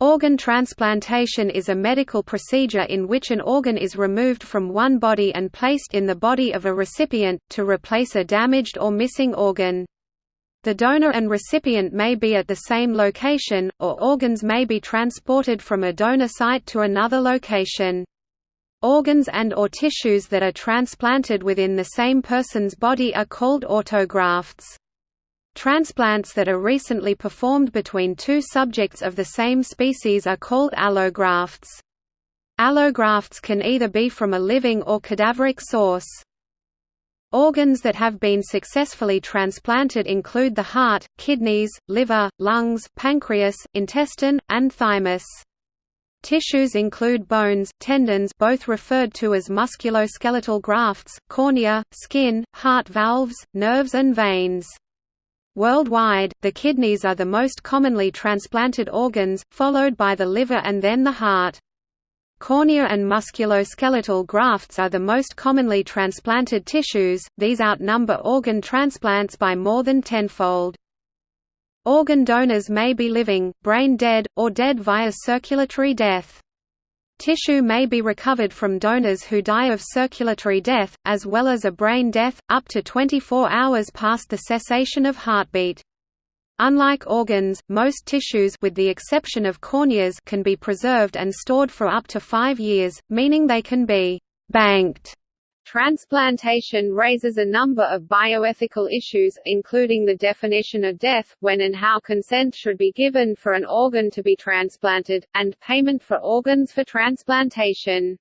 Organ transplantation is a medical procedure in which an organ is removed from one body and placed in the body of a recipient, to replace a damaged or missing organ. The donor and recipient may be at the same location, or organs may be transported from a donor site to another location. Organs and or tissues that are transplanted within the same person's body are called autografts. Transplants that are recently performed between two subjects of the same species are called allografts. Allografts can either be from a living or cadaveric source. Organs that have been successfully transplanted include the heart, kidneys, liver, lungs, pancreas, intestine, and thymus. Tissues include bones, tendons both referred to as musculoskeletal grafts, cornea, skin, heart valves, nerves and veins. Worldwide, the kidneys are the most commonly transplanted organs, followed by the liver and then the heart. Cornea and musculoskeletal grafts are the most commonly transplanted tissues, these outnumber organ transplants by more than tenfold. Organ donors may be living, brain dead, or dead via circulatory death. Tissue may be recovered from donors who die of circulatory death, as well as a brain death, up to 24 hours past the cessation of heartbeat. Unlike organs, most tissues with the exception of corneas can be preserved and stored for up to five years, meaning they can be «banked» Transplantation raises a number of bioethical issues, including the definition of death, when and how consent should be given for an organ to be transplanted, and payment for organs for transplantation.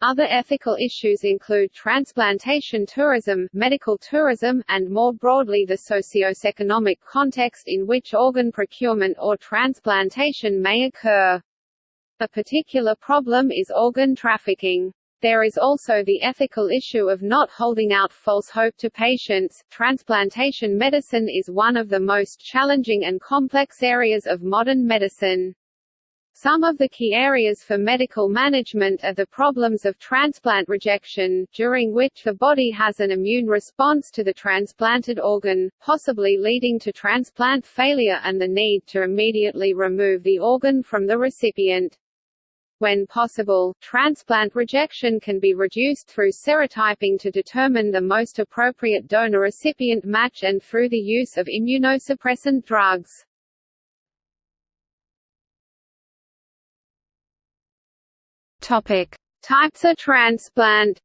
Other ethical issues include transplantation tourism, medical tourism, and more broadly the socio-economic context in which organ procurement or transplantation may occur. A particular problem is organ trafficking. There is also the ethical issue of not holding out false hope to patients. Transplantation medicine is one of the most challenging and complex areas of modern medicine. Some of the key areas for medical management are the problems of transplant rejection, during which the body has an immune response to the transplanted organ, possibly leading to transplant failure and the need to immediately remove the organ from the recipient. When possible, transplant rejection can be reduced through serotyping to determine the most appropriate donor-recipient match and through the use of immunosuppressant drugs. Topic: Types of transplant.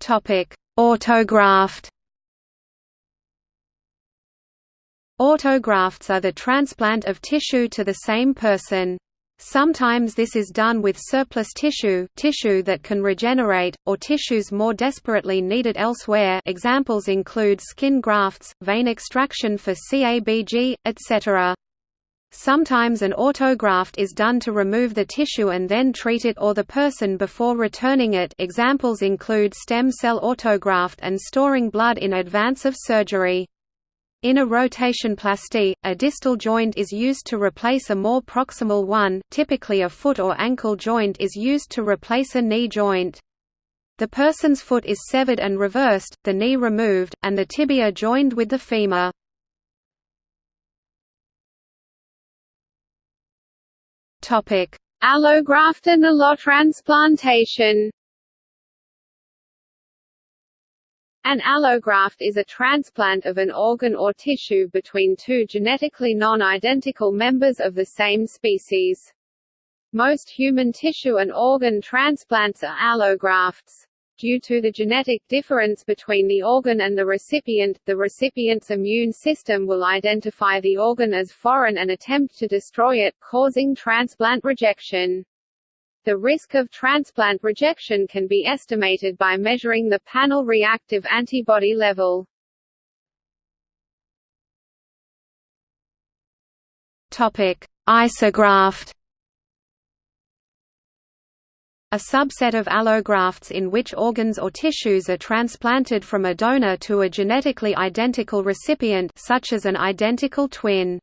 Topic: Autograft. Autografts are the transplant of tissue to the same person. Sometimes this is done with surplus tissue tissue that can regenerate, or tissues more desperately needed elsewhere examples include skin grafts, vein extraction for CABG, etc. Sometimes an autograft is done to remove the tissue and then treat it or the person before returning it examples include stem cell autograft and storing blood in advance of surgery. In a rotation rotationplasty, a distal joint is used to replace a more proximal one typically a foot or ankle joint is used to replace a knee joint. The person's foot is severed and reversed, the knee removed, and the tibia joined with the femur. Allograft and allotransplantation An allograft is a transplant of an organ or tissue between two genetically non-identical members of the same species. Most human tissue and organ transplants are allografts. Due to the genetic difference between the organ and the recipient, the recipient's immune system will identify the organ as foreign and attempt to destroy it, causing transplant rejection. The risk of transplant rejection can be estimated by measuring the panel reactive antibody level. Topic: Isograft. A subset of allografts in which organs or tissues are transplanted from a donor to a genetically identical recipient such as an identical twin.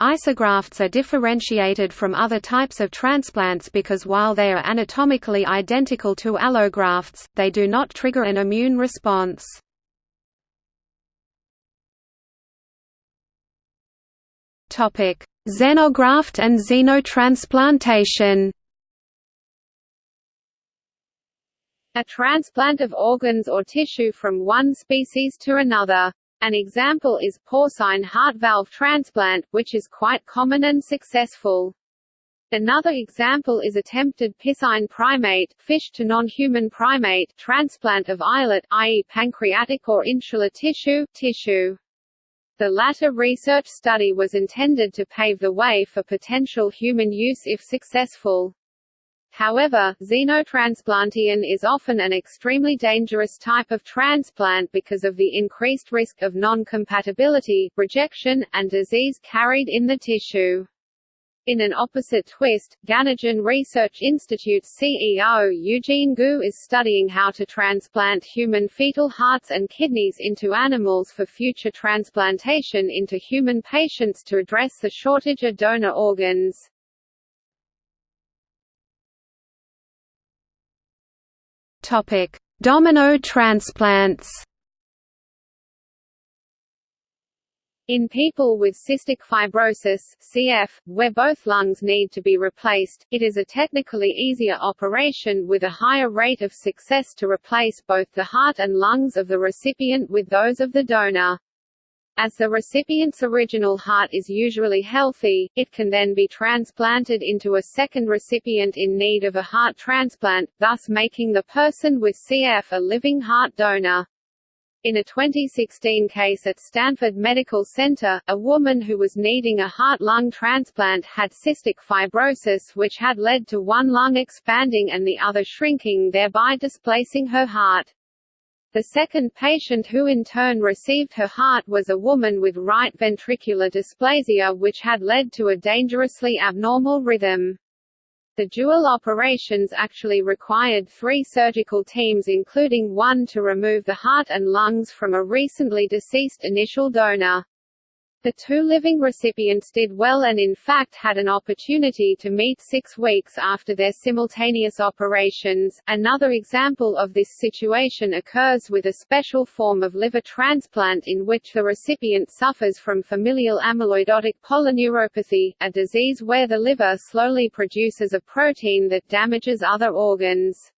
Isografts are differentiated from other types of transplants because while they are anatomically identical to allografts, they do not trigger an immune response. Xenograft and xenotransplantation A transplant of organs or tissue from one species to another. An example is porcine heart valve transplant, which is quite common and successful. Another example is attempted piscine primate fish to non-human primate transplant of islet i.e. pancreatic or insular tissue, tissue. The latter research study was intended to pave the way for potential human use if successful. However, xenotransplantation is often an extremely dangerous type of transplant because of the increased risk of non-compatibility, rejection, and disease carried in the tissue. In an opposite twist, Ganogen Research Institute's CEO Eugene Gu is studying how to transplant human fetal hearts and kidneys into animals for future transplantation into human patients to address the shortage of donor organs. Topic: Domino transplants. In people with cystic fibrosis (CF), where both lungs need to be replaced, it is a technically easier operation with a higher rate of success to replace both the heart and lungs of the recipient with those of the donor. As the recipient's original heart is usually healthy, it can then be transplanted into a second recipient in need of a heart transplant, thus making the person with CF a living heart donor. In a 2016 case at Stanford Medical Center, a woman who was needing a heart-lung transplant had cystic fibrosis which had led to one lung expanding and the other shrinking thereby displacing her heart. The second patient who in turn received her heart was a woman with right ventricular dysplasia which had led to a dangerously abnormal rhythm. The dual operations actually required three surgical teams including one to remove the heart and lungs from a recently deceased initial donor. The two living recipients did well and in fact had an opportunity to meet six weeks after their simultaneous operations. Another example of this situation occurs with a special form of liver transplant in which the recipient suffers from familial amyloidotic polyneuropathy, a disease where the liver slowly produces a protein that damages other organs.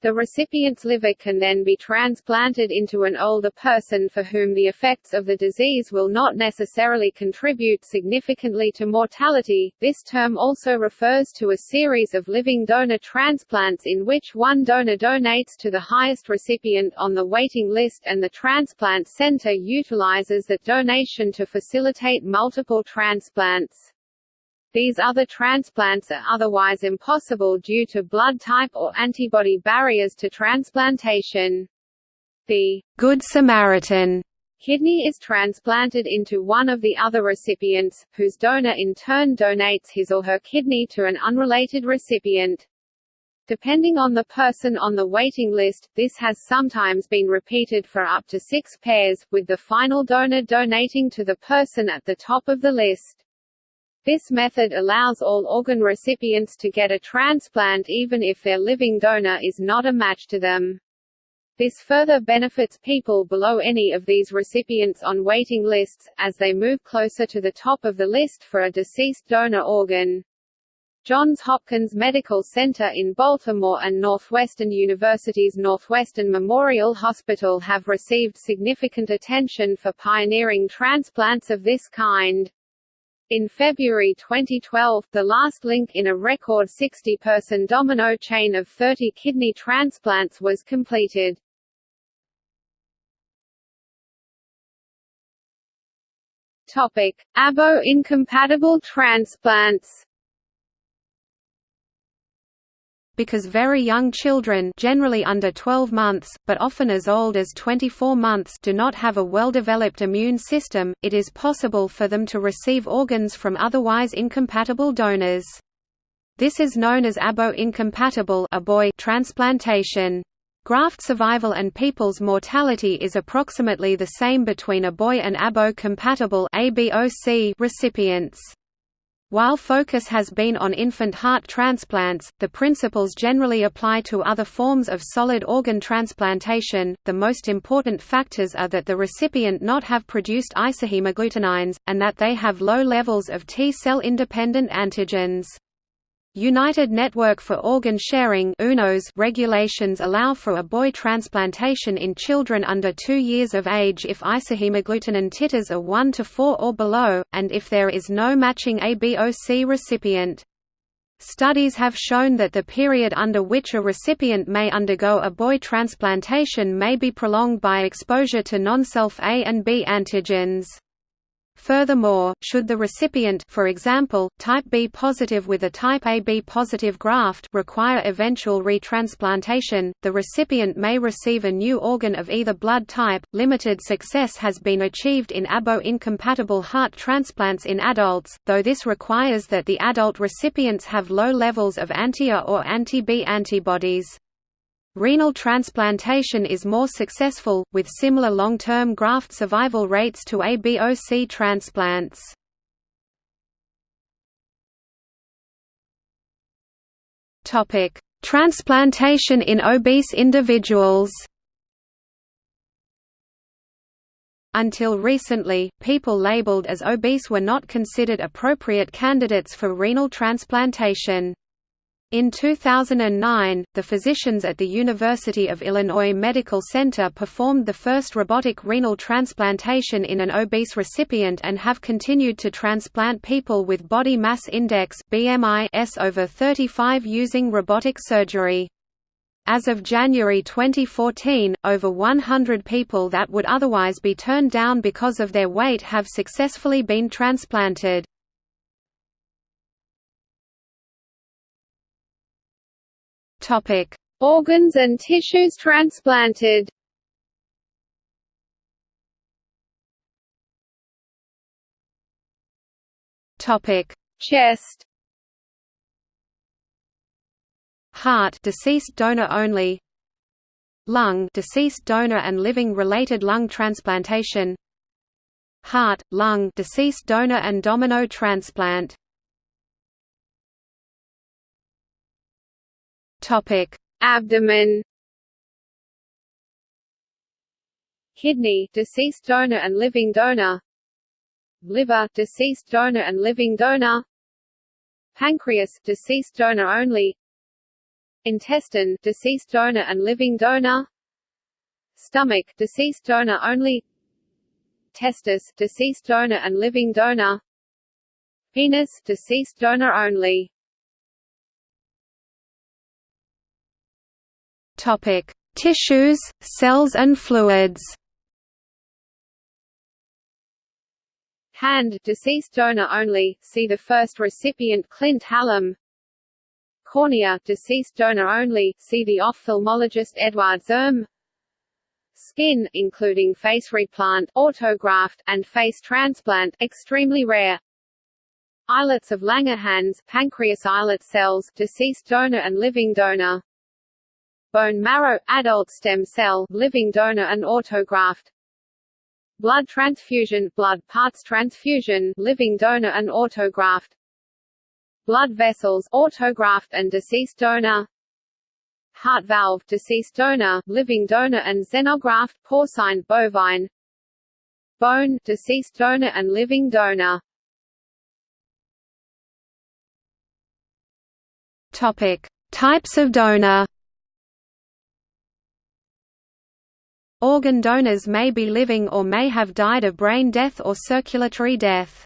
The recipient's liver can then be transplanted into an older person for whom the effects of the disease will not necessarily contribute significantly to mortality. This term also refers to a series of living donor transplants in which one donor donates to the highest recipient on the waiting list and the transplant center utilizes that donation to facilitate multiple transplants. These other transplants are otherwise impossible due to blood type or antibody barriers to transplantation. The Good Samaritan kidney is transplanted into one of the other recipients, whose donor in turn donates his or her kidney to an unrelated recipient. Depending on the person on the waiting list, this has sometimes been repeated for up to six pairs, with the final donor donating to the person at the top of the list. This method allows all organ recipients to get a transplant even if their living donor is not a match to them. This further benefits people below any of these recipients on waiting lists, as they move closer to the top of the list for a deceased donor organ. Johns Hopkins Medical Center in Baltimore and Northwestern University's Northwestern Memorial Hospital have received significant attention for pioneering transplants of this kind. In February 2012, the last link in a record 60-person domino chain of 30 kidney transplants was completed. Topic: ABO-incompatible transplants because very young children generally under 12 months, but often as old as 24 months do not have a well-developed immune system, it is possible for them to receive organs from otherwise incompatible donors. This is known as abo-incompatible transplantation. Graft survival and people's mortality is approximately the same between ABO and abo-compatible recipients. While focus has been on infant heart transplants, the principles generally apply to other forms of solid organ transplantation. The most important factors are that the recipient not have produced isohemagglutinins, and that they have low levels of T cell independent antigens. United Network for Organ Sharing regulations allow for ABO transplantation in children under 2 years of age if isohemagglutinin titers are 1 to 4 or below, and if there is no matching ABOC recipient. Studies have shown that the period under which a recipient may undergo ABO transplantation may be prolonged by exposure to non-self A and B antigens. Furthermore, should the recipient for example, type B positive with a type AB positive graft require eventual retransplantation, the recipient may receive a new organ of either blood type. Limited success has been achieved in ABO-incompatible heart transplants in adults, though this requires that the adult recipients have low levels of anti-A or anti-B antibodies. Renal transplantation is more successful, with similar long-term graft survival rates to ABOC transplants. Transplantation in obese individuals Until recently, people labeled as obese were not considered appropriate candidates for renal transplantation. In 2009, the physicians at the University of Illinois Medical Center performed the first robotic renal transplantation in an obese recipient and have continued to transplant people with body mass index BMI S over 35 using robotic surgery. As of January 2014, over 100 people that would otherwise be turned down because of their weight have successfully been transplanted. Topic: Organs and tissues transplanted. Topic: Chest. Heart deceased donor only. Lung deceased donor and living related lung transplantation. Heart, lung deceased donor and domino transplant. Topic: Abdomen. Kidney, deceased donor and living donor. Liver, deceased donor and living donor. Pancreas, deceased donor only. Intestine, deceased donor and living donor. Stomach, deceased donor only. Testis, deceased donor and living donor. Penis, deceased donor only. Topic: Tissues, cells and fluids. Hand deceased donor only. See the first recipient Clint Hallam. Cornea deceased donor only. See the ophthalmologist Edward Zirm. Skin, including face replant, autograft, and face transplant, extremely rare. Islets of Langerhans, pancreas islet cells, deceased donor and living donor bone marrow, adult stem cell, living donor and autograft. Blood transfusion, blood parts transfusion, living donor and autograft. Blood vessels, autograft and deceased donor. Heart valve, deceased donor, living donor and xenograft, porcine, bovine. Bone, deceased donor and living donor. Topic: Types of donor Organ donors may be living or may have died of brain death or circulatory death.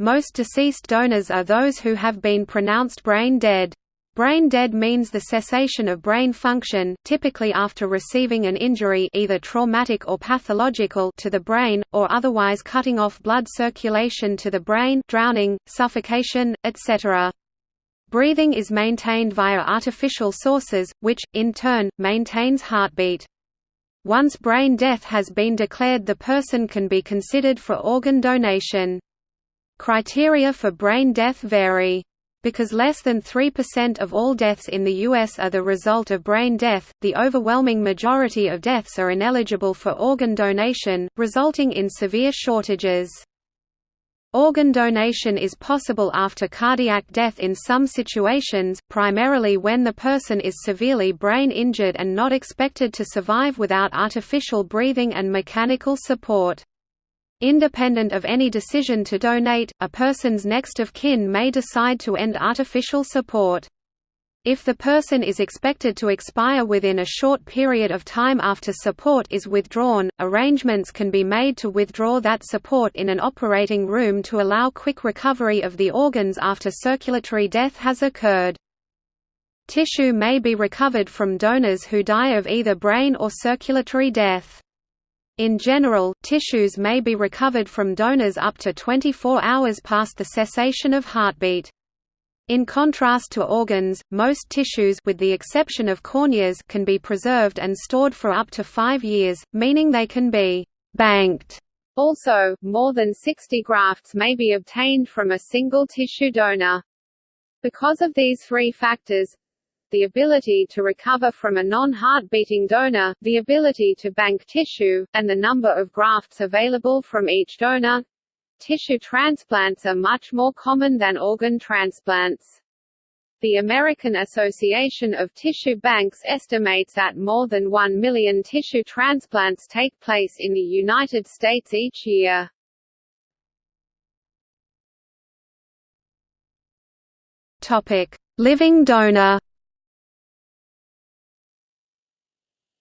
Most deceased donors are those who have been pronounced brain dead. Brain dead means the cessation of brain function typically after receiving an injury either traumatic or pathological to the brain, or otherwise cutting off blood circulation to the brain drowning, suffocation, etc. Breathing is maintained via artificial sources, which, in turn, maintains heartbeat. Once brain death has been declared the person can be considered for organ donation. Criteria for brain death vary. Because less than 3% of all deaths in the U.S. are the result of brain death, the overwhelming majority of deaths are ineligible for organ donation, resulting in severe shortages. Organ donation is possible after cardiac death in some situations, primarily when the person is severely brain injured and not expected to survive without artificial breathing and mechanical support. Independent of any decision to donate, a person's next of kin may decide to end artificial support. If the person is expected to expire within a short period of time after support is withdrawn, arrangements can be made to withdraw that support in an operating room to allow quick recovery of the organs after circulatory death has occurred. Tissue may be recovered from donors who die of either brain or circulatory death. In general, tissues may be recovered from donors up to 24 hours past the cessation of heartbeat. In contrast to organs, most tissues with the exception of corneas can be preserved and stored for up to five years, meaning they can be «banked». Also, more than 60 grafts may be obtained from a single tissue donor. Because of these three factors, the ability to recover from a non-heart-beating donor, the ability to bank tissue, and the number of grafts available from each donor, Tissue transplants are much more common than organ transplants. The American Association of Tissue Banks estimates that more than 1 million tissue transplants take place in the United States each year. Topic: Living donor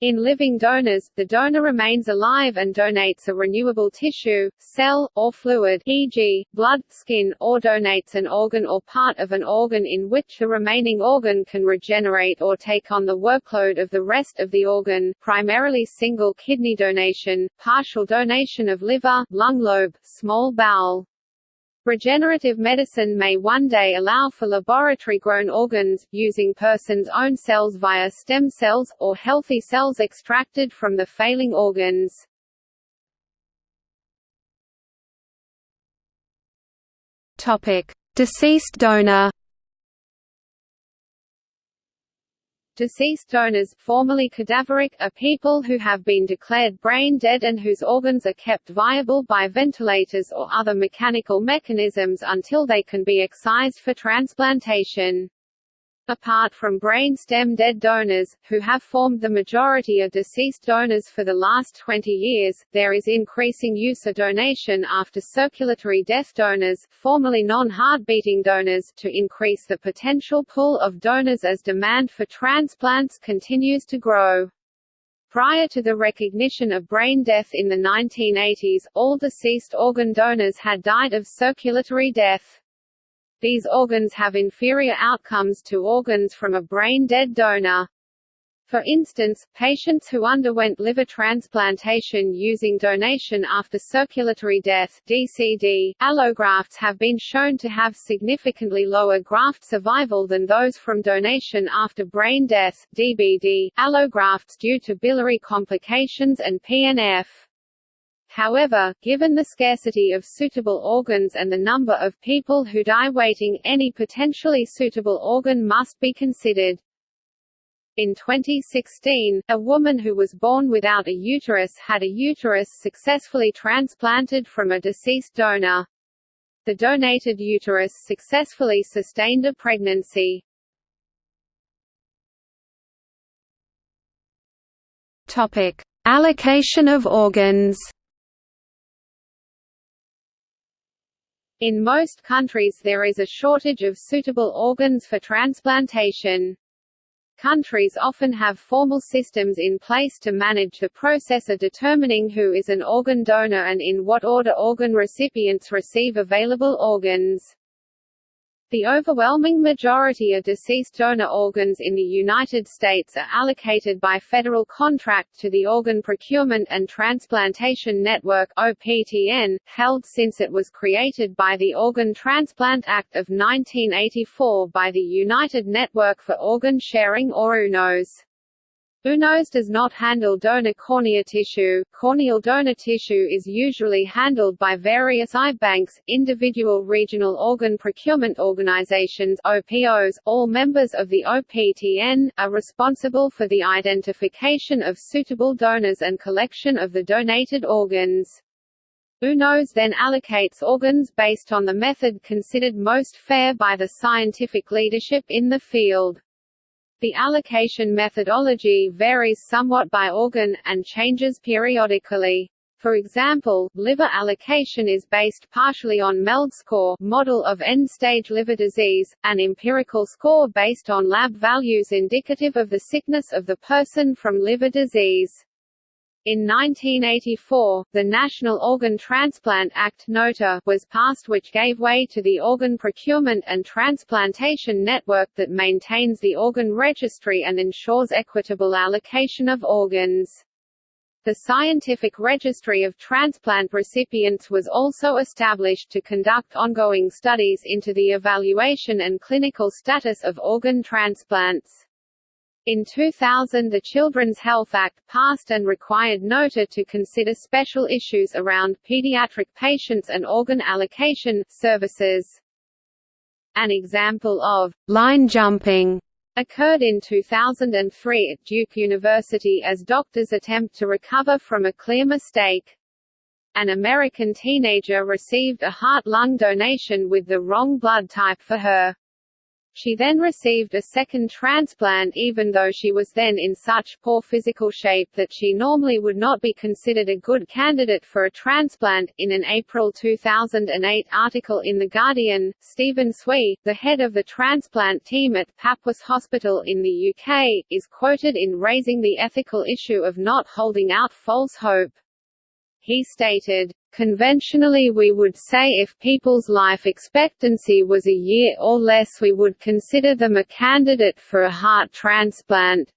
In living donors, the donor remains alive and donates a renewable tissue, cell, or fluid e.g., blood, skin, or donates an organ or part of an organ in which the remaining organ can regenerate or take on the workload of the rest of the organ, primarily single kidney donation, partial donation of liver, lung lobe, small bowel, Regenerative medicine may one day allow for laboratory-grown organs, using person's own cells via stem cells, or healthy cells extracted from the failing organs. Deceased donor Deceased donors formerly cadaveric are people who have been declared brain dead and whose organs are kept viable by ventilators or other mechanical mechanisms until they can be excised for transplantation. Apart from brain stem dead donors, who have formed the majority of deceased donors for the last 20 years, there is increasing use of donation after circulatory death donors, formerly non-heart-beating donors, to increase the potential pool of donors as demand for transplants continues to grow. Prior to the recognition of brain death in the 1980s, all deceased organ donors had died of circulatory death. These organs have inferior outcomes to organs from a brain-dead donor. For instance, patients who underwent liver transplantation using donation after circulatory death DCD, allografts have been shown to have significantly lower graft survival than those from donation after brain death DBD, allografts due to biliary complications and PNF. However, given the scarcity of suitable organs and the number of people who die waiting, any potentially suitable organ must be considered. In 2016, a woman who was born without a uterus had a uterus successfully transplanted from a deceased donor. The donated uterus successfully sustained a pregnancy. Topic: Allocation of organs. In most countries there is a shortage of suitable organs for transplantation. Countries often have formal systems in place to manage the process of determining who is an organ donor and in what order organ recipients receive available organs. The overwhelming majority of deceased donor organs in the United States are allocated by federal contract to the Organ Procurement and Transplantation Network OPTN, held since it was created by the Organ Transplant Act of 1984 by the United Network for Organ Sharing or UNOS. UNOS does not handle donor cornea tissue. Corneal donor tissue is usually handled by various eye banks, individual regional organ procurement organizations (OPOs). All members of the OPTN are responsible for the identification of suitable donors and collection of the donated organs. UNOS then allocates organs based on the method considered most fair by the scientific leadership in the field. The allocation methodology varies somewhat by organ, and changes periodically. For example, liver allocation is based partially on MELD score model of end-stage liver disease, an empirical score based on lab values indicative of the sickness of the person from liver disease. In 1984, the National Organ Transplant Act NOTA was passed which gave way to the Organ Procurement and Transplantation Network that maintains the organ registry and ensures equitable allocation of organs. The Scientific Registry of Transplant Recipients was also established to conduct ongoing studies into the evaluation and clinical status of organ transplants. In 2000 the Children's Health Act passed and required NOTA to consider special issues around pediatric patients and organ allocation services. An example of «line jumping» occurred in 2003 at Duke University as doctors attempt to recover from a clear mistake. An American teenager received a heart-lung donation with the wrong blood type for her. She then received a second transplant even though she was then in such poor physical shape that she normally would not be considered a good candidate for a transplant. In an April 2008 article in The Guardian, Stephen Swee, the head of the transplant team at Papworth Hospital in the UK, is quoted in raising the ethical issue of not holding out false hope. He stated, Conventionally we would say if people's life expectancy was a year or less we would consider them a candidate for a heart transplant.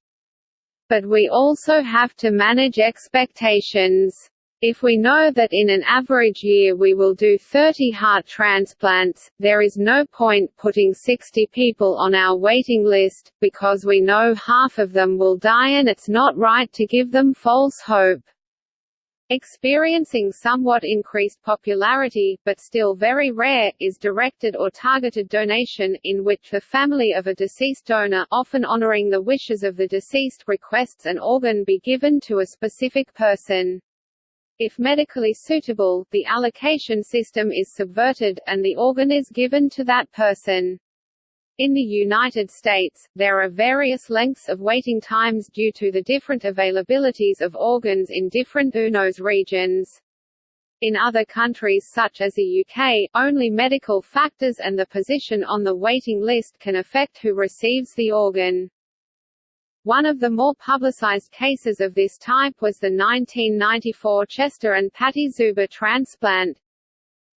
But we also have to manage expectations. If we know that in an average year we will do 30 heart transplants, there is no point putting 60 people on our waiting list, because we know half of them will die and it's not right to give them false hope. Experiencing somewhat increased popularity, but still very rare, is directed or targeted donation, in which the family of a deceased donor often honoring the wishes of the deceased requests an organ be given to a specific person. If medically suitable, the allocation system is subverted, and the organ is given to that person. In the United States, there are various lengths of waiting times due to the different availabilities of organs in different UNOS regions. In other countries such as the UK, only medical factors and the position on the waiting list can affect who receives the organ. One of the more publicized cases of this type was the 1994 Chester and Patty Szuber transplant.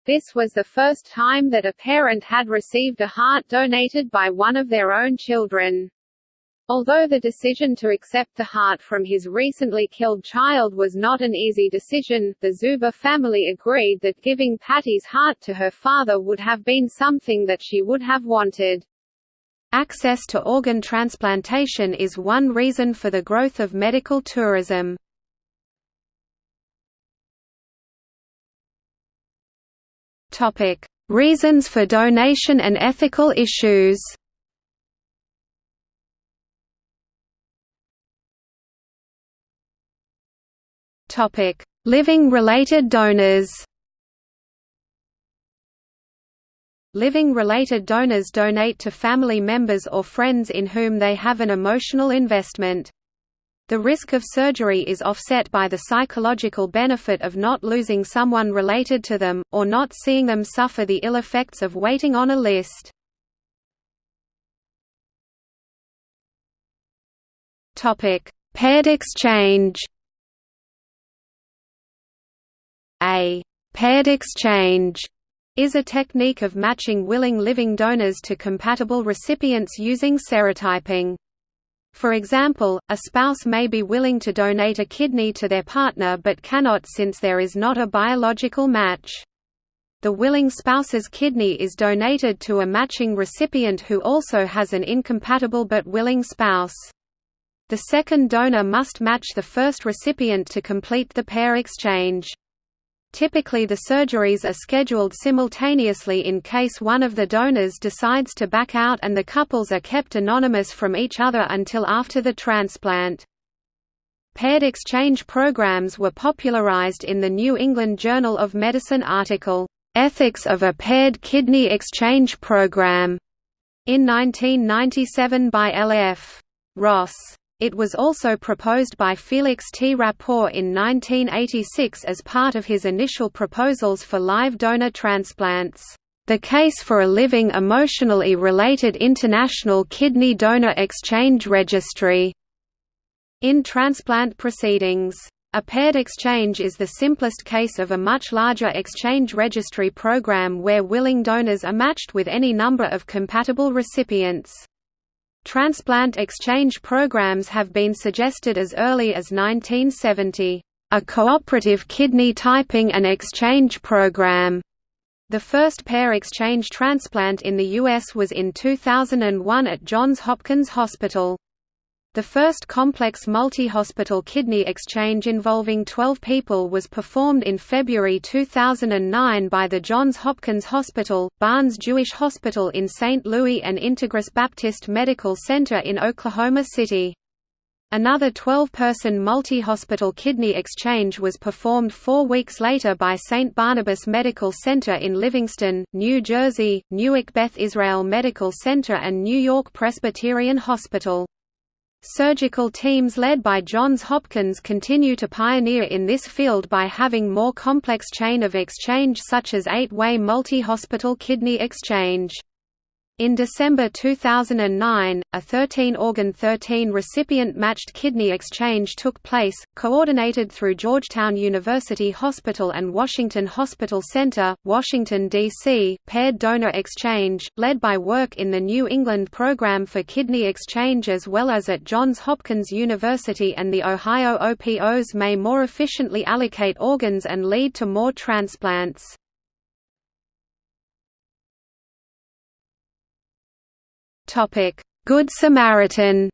This was the first time that a parent had received a heart donated by one of their own children. Although the decision to accept the heart from his recently killed child was not an easy decision, the Szuber family agreed that giving Patty's heart to her father would have been something that she would have wanted. Access to organ transplantation is one reason for the growth of medical tourism. Topic: Reasons for donation and ethical issues. Topic: Living related donors. Living related donors donate to family members or friends in whom they have an emotional investment. The risk of surgery is offset by the psychological benefit of not losing someone related to them, or not seeing them suffer the ill effects of waiting on a list. Paired exchange A paired exchange is a technique of matching willing living donors to compatible recipients using serotyping. For example, a spouse may be willing to donate a kidney to their partner but cannot since there is not a biological match. The willing spouse's kidney is donated to a matching recipient who also has an incompatible but willing spouse. The second donor must match the first recipient to complete the pair exchange. Typically the surgeries are scheduled simultaneously in case one of the donors decides to back out and the couples are kept anonymous from each other until after the transplant. Paired exchange programs were popularized in the New England Journal of Medicine article, "'Ethics of a Paired Kidney Exchange Program' in 1997 by L.F. Ross. It was also proposed by Felix T. Rapaport in 1986 as part of his initial proposals for live donor transplants. The Case for a Living Emotionally Related International Kidney Donor Exchange Registry in transplant proceedings. A paired exchange is the simplest case of a much larger exchange registry program where willing donors are matched with any number of compatible recipients. Transplant exchange programs have been suggested as early as 1970. A cooperative kidney typing and exchange program the first pair exchange transplant in the U.S. was in 2001 at Johns Hopkins Hospital. The first complex multi-hospital kidney exchange involving 12 people was performed in February 2009 by the Johns Hopkins Hospital, Barnes Jewish Hospital in St. Louis and Integris Baptist Medical Center in Oklahoma City. Another 12-person multi-hospital kidney exchange was performed four weeks later by St. Barnabas Medical Center in Livingston, New Jersey, Newark Beth Israel Medical Center and New York Presbyterian Hospital. Surgical teams led by Johns Hopkins continue to pioneer in this field by having more complex chain of exchange such as eight-way multi-hospital kidney exchange. In December 2009, a 13-organ 13-recipient matched kidney exchange took place, coordinated through Georgetown University Hospital and Washington Hospital Center, Washington, D.C. Paired donor exchange, led by work in the New England Program for Kidney Exchange as well as at Johns Hopkins University and the Ohio OPOs may more efficiently allocate organs and lead to more transplants. Good Samaritan.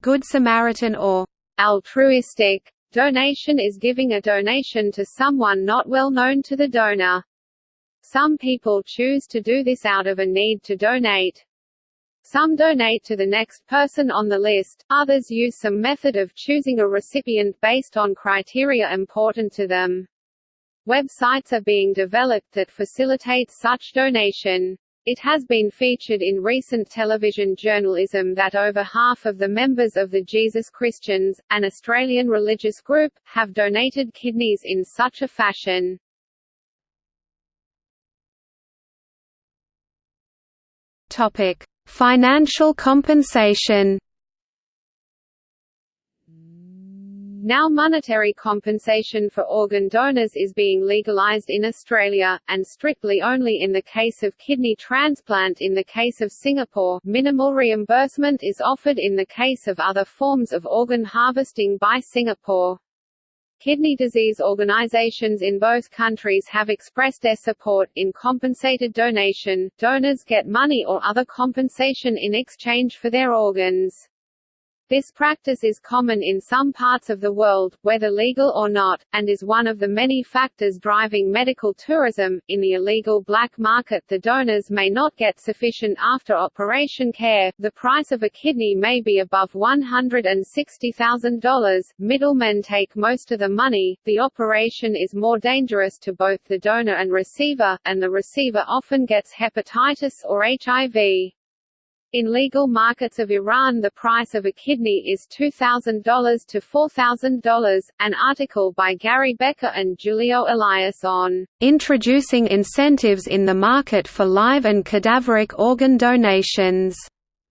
Good Samaritan or altruistic donation is giving a donation to someone not well known to the donor. Some people choose to do this out of a need to donate. Some donate to the next person on the list, others use some method of choosing a recipient based on criteria important to them. Websites are being developed that facilitate such donation. It has been featured in recent television journalism that over half of the members of the Jesus Christians, an Australian religious group, have donated kidneys in such a fashion. Topic: Financial compensation. Now monetary compensation for organ donors is being legalized in Australia, and strictly only in the case of kidney transplant in the case of Singapore minimal reimbursement is offered in the case of other forms of organ harvesting by Singapore. Kidney disease organizations in both countries have expressed their support. In compensated donation, donors get money or other compensation in exchange for their organs. This practice is common in some parts of the world, whether legal or not, and is one of the many factors driving medical tourism. In the illegal black market, the donors may not get sufficient after operation care, the price of a kidney may be above $160,000, middlemen take most of the money, the operation is more dangerous to both the donor and receiver, and the receiver often gets hepatitis or HIV. In legal markets of Iran the price of a kidney is $2,000 to $4,000. An article by Gary Becker and Julio Elias on "...introducing incentives in the market for live and cadaveric organ donations."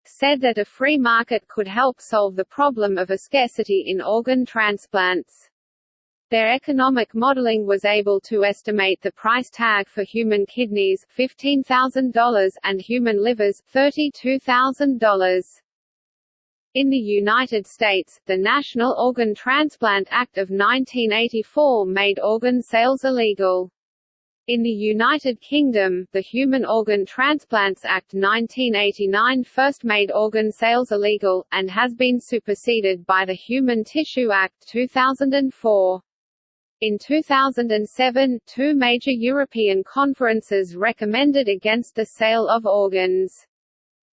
said that a free market could help solve the problem of a scarcity in organ transplants. Their economic modeling was able to estimate the price tag for human kidneys $15,000 and human livers $32,000. In the United States, the National Organ Transplant Act of 1984 made organ sales illegal. In the United Kingdom, the Human Organ Transplants Act 1989 first made organ sales illegal, and has been superseded by the Human Tissue Act 2004. In 2007, two major European conferences recommended against the sale of organs.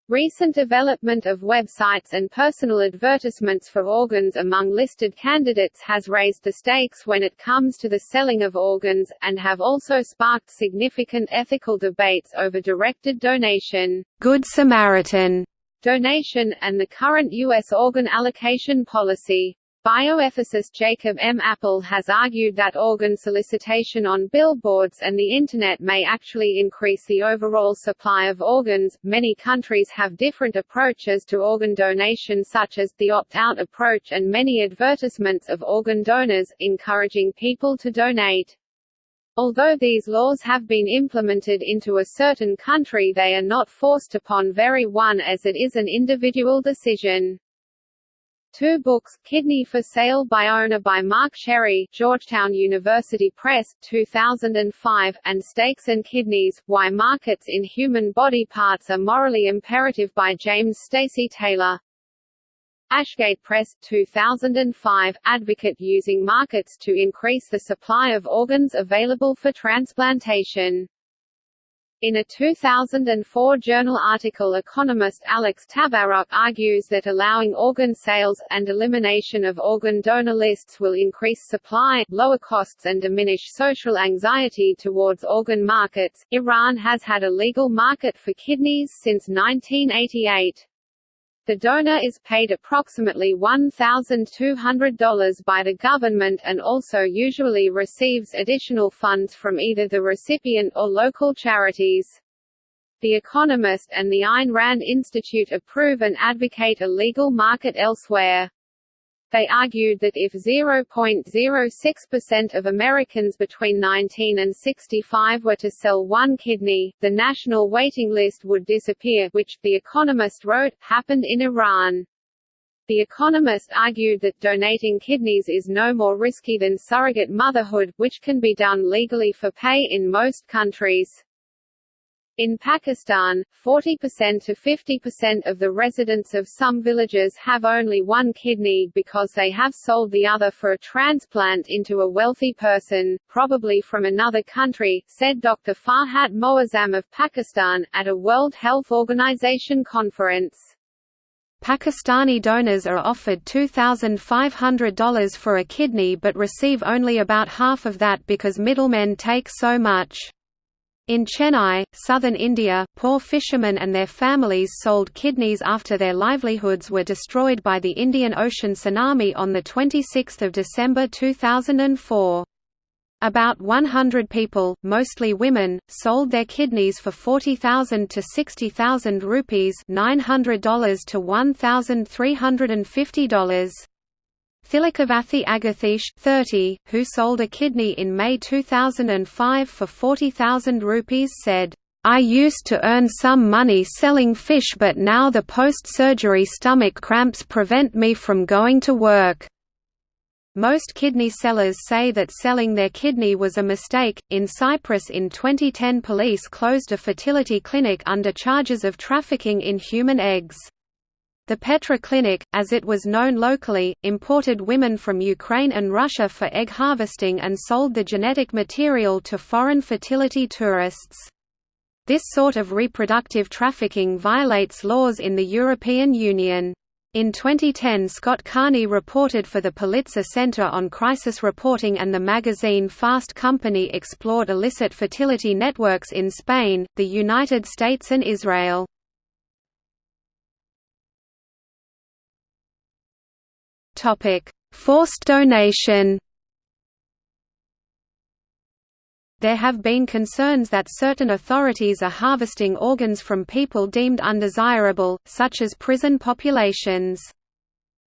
Recent development of websites and personal advertisements for organs among listed candidates has raised the stakes when it comes to the selling of organs, and have also sparked significant ethical debates over directed donation, Good Samaritan donation, and the current U.S. organ allocation policy. Bioethicist Jacob M. Appel has argued that organ solicitation on billboards and the Internet may actually increase the overall supply of organs. Many countries have different approaches to organ donation, such as the opt out approach, and many advertisements of organ donors, encouraging people to donate. Although these laws have been implemented into a certain country, they are not forced upon very one as it is an individual decision. Two books, Kidney for Sale by Owner by Mark Cherry, Georgetown University Press, 2005, and Stakes and Kidneys, Why Markets in Human Body Parts Are Morally Imperative by James Stacy Taylor. Ashgate Press, 2005, Advocate using markets to increase the supply of organs available for transplantation. In a 2004 journal article economist Alex Tabarrok argues that allowing organ sales, and elimination of organ donor lists will increase supply, lower costs and diminish social anxiety towards organ markets. Iran has had a legal market for kidneys since 1988. The donor is paid approximately $1,200 by the government and also usually receives additional funds from either the recipient or local charities. The Economist and the Ayn Rand Institute approve and advocate a legal market elsewhere. They argued that if 0.06% of Americans between 19 and 65 were to sell one kidney, the national waiting list would disappear which, The Economist wrote, happened in Iran. The Economist argued that donating kidneys is no more risky than surrogate motherhood, which can be done legally for pay in most countries. In Pakistan, 40% to 50% of the residents of some villages have only one kidney because they have sold the other for a transplant into a wealthy person, probably from another country, said Dr. Farhat Moazzam of Pakistan, at a World Health Organization conference. Pakistani donors are offered $2,500 for a kidney but receive only about half of that because middlemen take so much. In Chennai, southern India, poor fishermen and their families sold kidneys after their livelihoods were destroyed by the Indian Ocean tsunami on 26 December 2004. About 100 people, mostly women, sold their kidneys for 40,000 to 60,000 rupees $900 to $1,350. Thilakavathi Agathesh, 30, who sold a kidney in May 2005 for 40,000 rupees said, I used to earn some money selling fish but now the post-surgery stomach cramps prevent me from going to work. Most kidney sellers say that selling their kidney was a mistake. In Cyprus in 2010, police closed a fertility clinic under charges of trafficking in human eggs. The Petra Clinic, as it was known locally, imported women from Ukraine and Russia for egg harvesting and sold the genetic material to foreign fertility tourists. This sort of reproductive trafficking violates laws in the European Union. In 2010 Scott Carney reported for the Pulitzer Center on Crisis Reporting and the magazine Fast Company explored illicit fertility networks in Spain, the United States and Israel. Forced donation. There have been concerns that certain authorities are harvesting organs from people deemed undesirable, such as prison populations.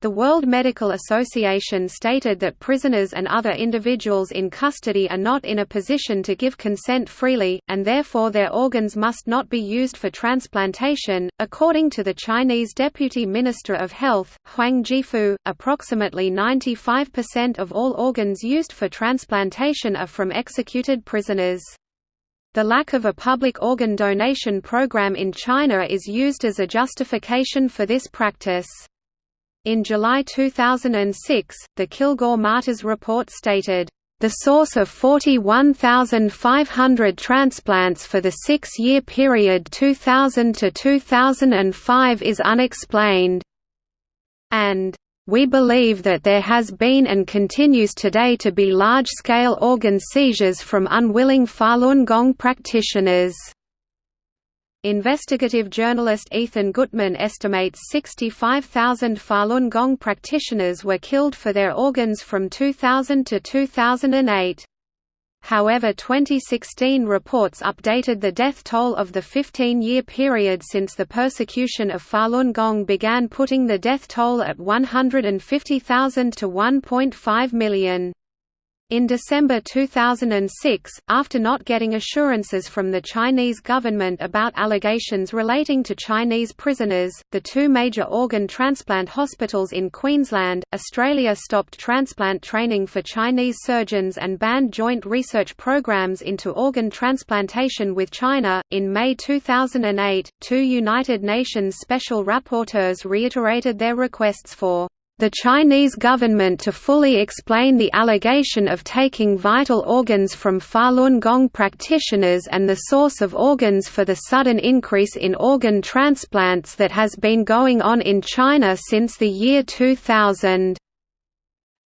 The World Medical Association stated that prisoners and other individuals in custody are not in a position to give consent freely, and therefore their organs must not be used for transplantation. According to the Chinese Deputy Minister of Health, Huang Jiefu, approximately 95% of all organs used for transplantation are from executed prisoners. The lack of a public organ donation program in China is used as a justification for this practice. In July 2006, the Kilgour-Matas report stated, The source of 41,500 transplants for the six-year period 2000 to 2005 is unexplained. And we believe that there has been and continues today to be large-scale organ seizures from unwilling Falun Gong practitioners. Investigative journalist Ethan Gutmann estimates 65,000 Falun Gong practitioners were killed for their organs from 2000 to 2008. However 2016 reports updated the death toll of the 15-year period since the persecution of Falun Gong began putting the death toll at 150,000 to 1.5 million. In December 2006, after not getting assurances from the Chinese government about allegations relating to Chinese prisoners, the two major organ transplant hospitals in Queensland, Australia stopped transplant training for Chinese surgeons and banned joint research programs into organ transplantation with China. In May 2008, two United Nations special rapporteurs reiterated their requests for the Chinese government to fully explain the allegation of taking vital organs from Falun Gong practitioners and the source of organs for the sudden increase in organ transplants that has been going on in China since the year 2000.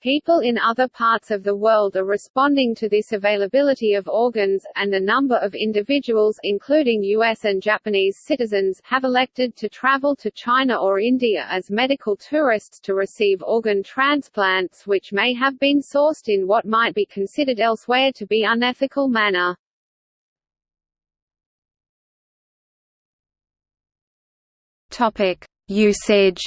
People in other parts of the world are responding to this availability of organs, and a number of individuals including US and Japanese citizens have elected to travel to China or India as medical tourists to receive organ transplants which may have been sourced in what might be considered elsewhere to be unethical manner. Usage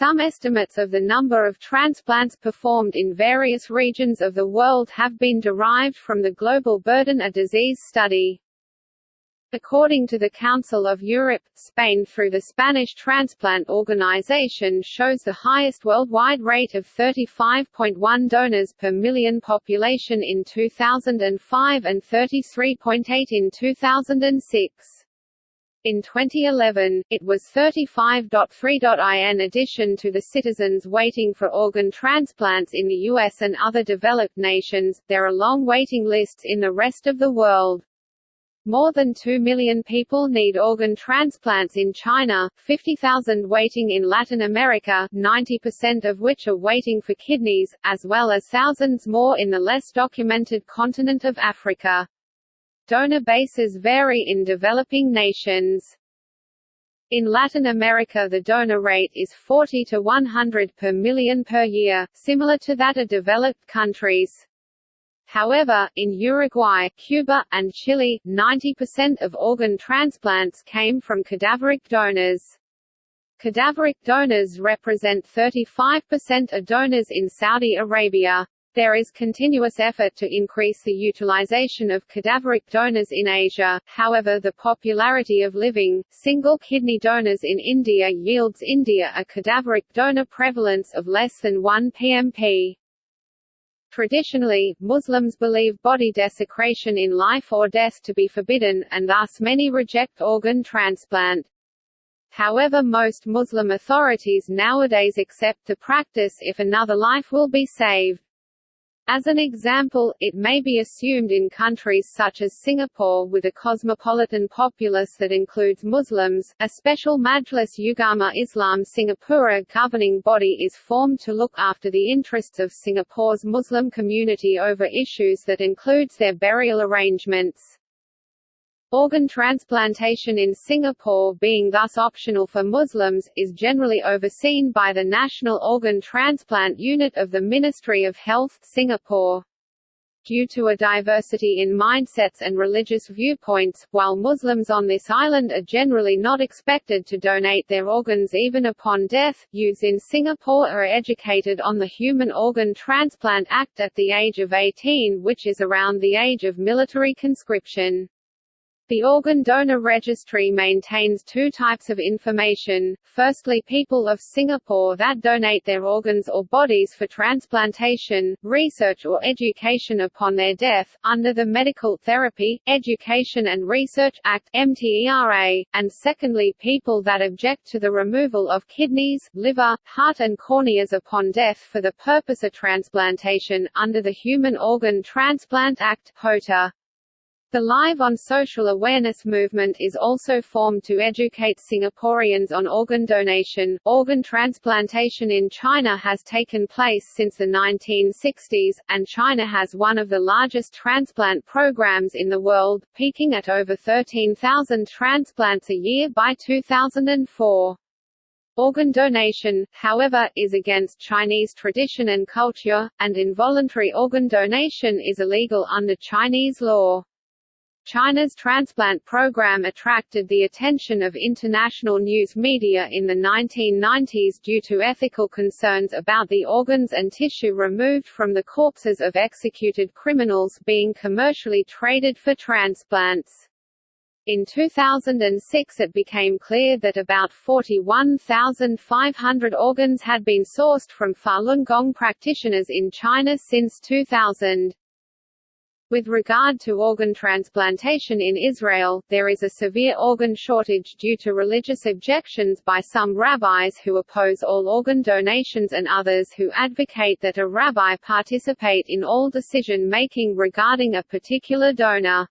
Some estimates of the number of transplants performed in various regions of the world have been derived from the Global Burden of Disease study. According to the Council of Europe, Spain through the Spanish Transplant Organization shows the highest worldwide rate of 35.1 donors per million population in 2005 and 33.8 in 2006. In 2011, it was 35.3. In addition to the citizens waiting for organ transplants in the US and other developed nations, there are long waiting lists in the rest of the world. More than 2 million people need organ transplants in China, 50,000 waiting in Latin America 90% of which are waiting for kidneys, as well as thousands more in the less documented continent of Africa. Donor bases vary in developing nations. In Latin America the donor rate is 40 to 100 per million per year, similar to that of developed countries. However, in Uruguay, Cuba, and Chile, 90% of organ transplants came from cadaveric donors. Cadaveric donors represent 35% of donors in Saudi Arabia. There is continuous effort to increase the utilization of cadaveric donors in Asia, however the popularity of living, single kidney donors in India yields India a cadaveric donor prevalence of less than 1 pmp. Traditionally, Muslims believe body desecration in life or death to be forbidden, and thus many reject organ transplant. However most Muslim authorities nowadays accept the practice if another life will be saved. As an example, it may be assumed in countries such as Singapore with a cosmopolitan populace that includes Muslims, a special Majlis Ugama Islam Singapura governing body is formed to look after the interests of Singapore's Muslim community over issues that includes their burial arrangements. Organ transplantation in Singapore being thus optional for Muslims, is generally overseen by the National Organ Transplant Unit of the Ministry of Health Singapore. Due to a diversity in mindsets and religious viewpoints, while Muslims on this island are generally not expected to donate their organs even upon death, youths in Singapore are educated on the Human Organ Transplant Act at the age of 18 which is around the age of military conscription. The organ donor registry maintains two types of information, firstly people of Singapore that donate their organs or bodies for transplantation, research or education upon their death, under the Medical Therapy, Education and Research Act MTERA, and secondly people that object to the removal of kidneys, liver, heart and corneas upon death for the purpose of transplantation, under the Human Organ Transplant Act HOTA. The Live on Social Awareness movement is also formed to educate Singaporeans on organ donation. Organ transplantation in China has taken place since the 1960s, and China has one of the largest transplant programs in the world, peaking at over 13,000 transplants a year by 2004. Organ donation, however, is against Chinese tradition and culture, and involuntary organ donation is illegal under Chinese law. China's transplant program attracted the attention of international news media in the 1990s due to ethical concerns about the organs and tissue removed from the corpses of executed criminals being commercially traded for transplants. In 2006 it became clear that about 41,500 organs had been sourced from Falun Gong practitioners in China since 2000. With regard to organ transplantation in Israel, there is a severe organ shortage due to religious objections by some rabbis who oppose all organ donations and others who advocate that a rabbi participate in all decision-making regarding a particular donor.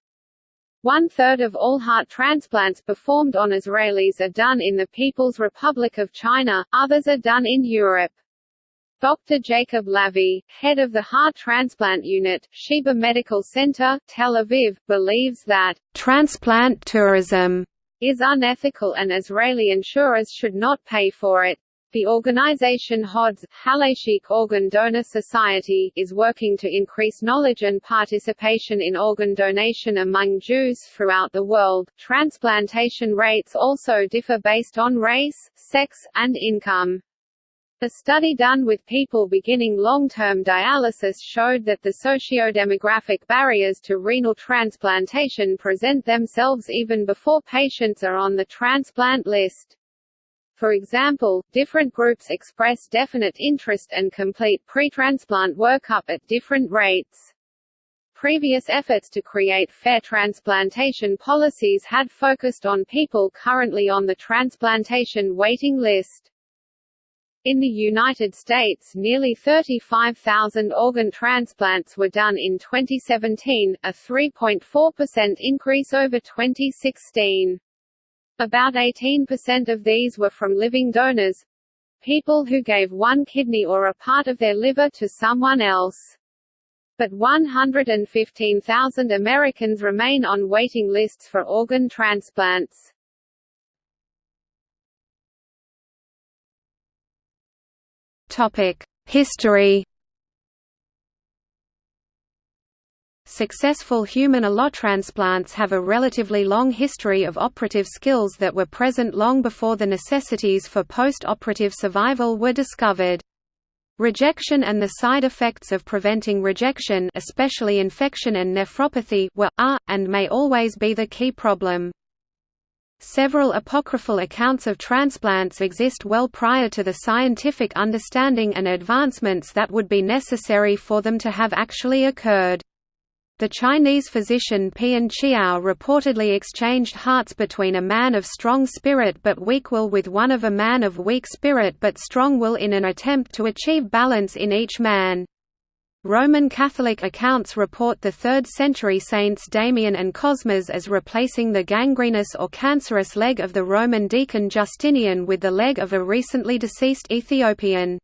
One-third of all heart transplants performed on Israelis are done in the People's Republic of China, others are done in Europe. Dr. Jacob Lavee, head of the heart transplant unit, Sheba Medical Center, Tel Aviv, believes that transplant tourism is unethical and Israeli insurers should not pay for it. The organization HODS, Halachic Organ Donor Society, is working to increase knowledge and participation in organ donation among Jews throughout the world. Transplantation rates also differ based on race, sex, and income. A study done with people beginning long-term dialysis showed that the socio-demographic barriers to renal transplantation present themselves even before patients are on the transplant list. For example, different groups express definite interest and complete pre-transplant workup at different rates. Previous efforts to create fair transplantation policies had focused on people currently on the transplantation waiting list. In the United States nearly 35,000 organ transplants were done in 2017, a 3.4% increase over 2016. About 18% of these were from living donors people who gave one kidney or a part of their liver to someone else. But 115,000 Americans remain on waiting lists for organ transplants. History Successful human allotransplants have a relatively long history of operative skills that were present long before the necessities for post-operative survival were discovered. Rejection and the side effects of preventing rejection especially infection and nephropathy were, are, and may always be the key problem. Several apocryphal accounts of transplants exist well prior to the scientific understanding and advancements that would be necessary for them to have actually occurred. The Chinese physician Pian Chiao reportedly exchanged hearts between a man of strong spirit but weak will with one of a man of weak spirit but strong will in an attempt to achieve balance in each man. Roman Catholic accounts report the 3rd century saints Damian and Cosmas as replacing the gangrenous or cancerous leg of the Roman deacon Justinian with the leg of a recently deceased Ethiopian.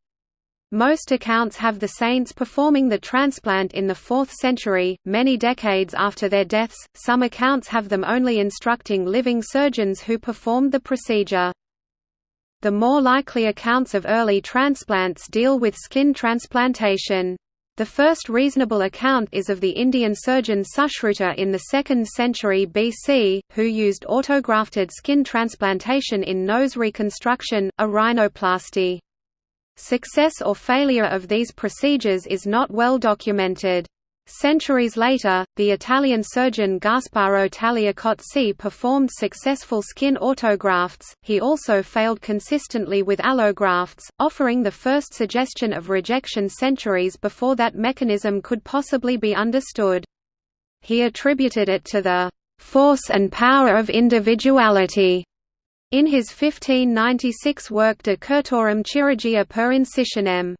Most accounts have the saints performing the transplant in the 4th century, many decades after their deaths, some accounts have them only instructing living surgeons who performed the procedure. The more likely accounts of early transplants deal with skin transplantation. The first reasonable account is of the Indian surgeon Sushruta in the 2nd century BC, who used autografted skin transplantation in nose reconstruction, a rhinoplasty. Success or failure of these procedures is not well documented. Centuries later, the Italian surgeon Gasparo Tagliacozzi performed successful skin autografts. He also failed consistently with allografts, offering the first suggestion of rejection centuries before that mechanism could possibly be understood. He attributed it to the force and power of individuality in his 1596 work De Curtorum Chirurgia per Incisionem.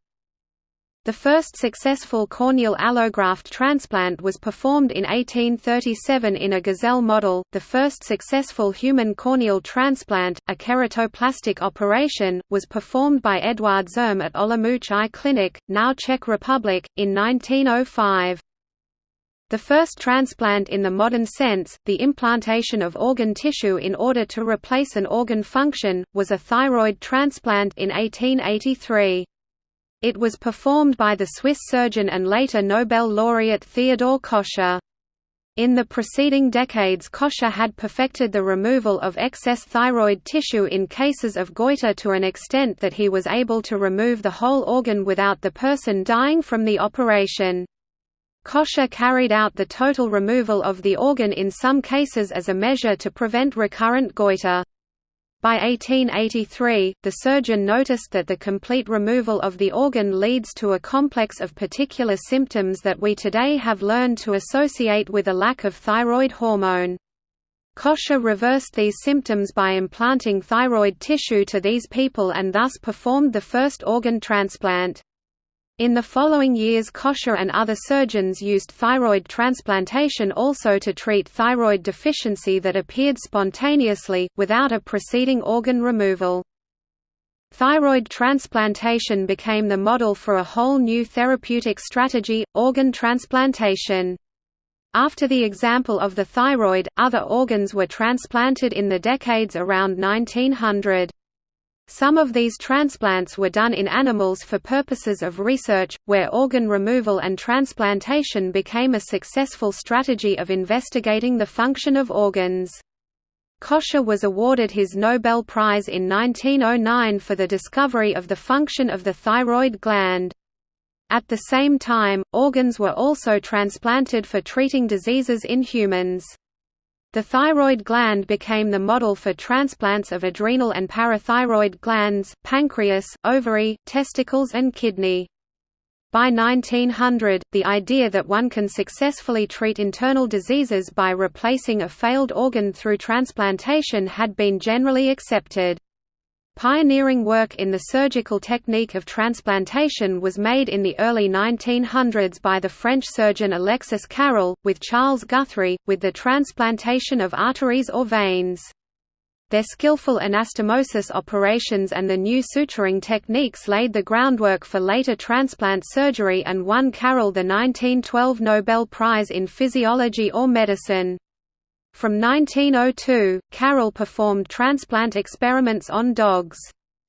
The first successful corneal allograft transplant was performed in 1837 in a gazelle model. The first successful human corneal transplant, a keratoplastic operation, was performed by Eduard Zirm at Olomouc Eye Clinic, now Czech Republic, in 1905. The first transplant in the modern sense, the implantation of organ tissue in order to replace an organ function, was a thyroid transplant in 1883. It was performed by the Swiss surgeon and later Nobel laureate Theodore Kocher. In the preceding decades Kocher had perfected the removal of excess thyroid tissue in cases of goiter to an extent that he was able to remove the whole organ without the person dying from the operation. Kocher carried out the total removal of the organ in some cases as a measure to prevent recurrent goiter. By 1883, the surgeon noticed that the complete removal of the organ leads to a complex of particular symptoms that we today have learned to associate with a lack of thyroid hormone. Kocher reversed these symptoms by implanting thyroid tissue to these people and thus performed the first organ transplant. In the following years Kocher and other surgeons used thyroid transplantation also to treat thyroid deficiency that appeared spontaneously, without a preceding organ removal. Thyroid transplantation became the model for a whole new therapeutic strategy, organ transplantation. After the example of the thyroid, other organs were transplanted in the decades around 1900. Some of these transplants were done in animals for purposes of research, where organ removal and transplantation became a successful strategy of investigating the function of organs. Kocher was awarded his Nobel Prize in 1909 for the discovery of the function of the thyroid gland. At the same time, organs were also transplanted for treating diseases in humans. The thyroid gland became the model for transplants of adrenal and parathyroid glands, pancreas, ovary, testicles and kidney. By 1900, the idea that one can successfully treat internal diseases by replacing a failed organ through transplantation had been generally accepted. Pioneering work in the surgical technique of transplantation was made in the early 1900s by the French surgeon Alexis Carrel, with Charles Guthrie, with the transplantation of arteries or veins. Their skillful anastomosis operations and the new suturing techniques laid the groundwork for later transplant surgery and won Carrel the 1912 Nobel Prize in Physiology or Medicine. From 1902, Carrel performed transplant experiments on dogs.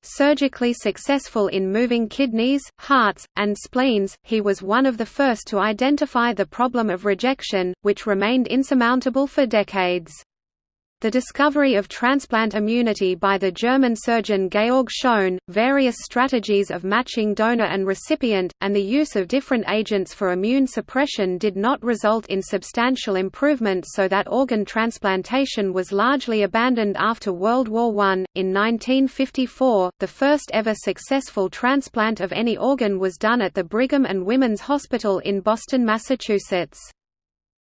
Surgically successful in moving kidneys, hearts, and spleens, he was one of the first to identify the problem of rejection, which remained insurmountable for decades. The discovery of transplant immunity by the German surgeon Georg Schön, various strategies of matching donor and recipient, and the use of different agents for immune suppression did not result in substantial improvement so that organ transplantation was largely abandoned after World War I. In 1954, the first ever successful transplant of any organ was done at the Brigham and Women's Hospital in Boston, Massachusetts.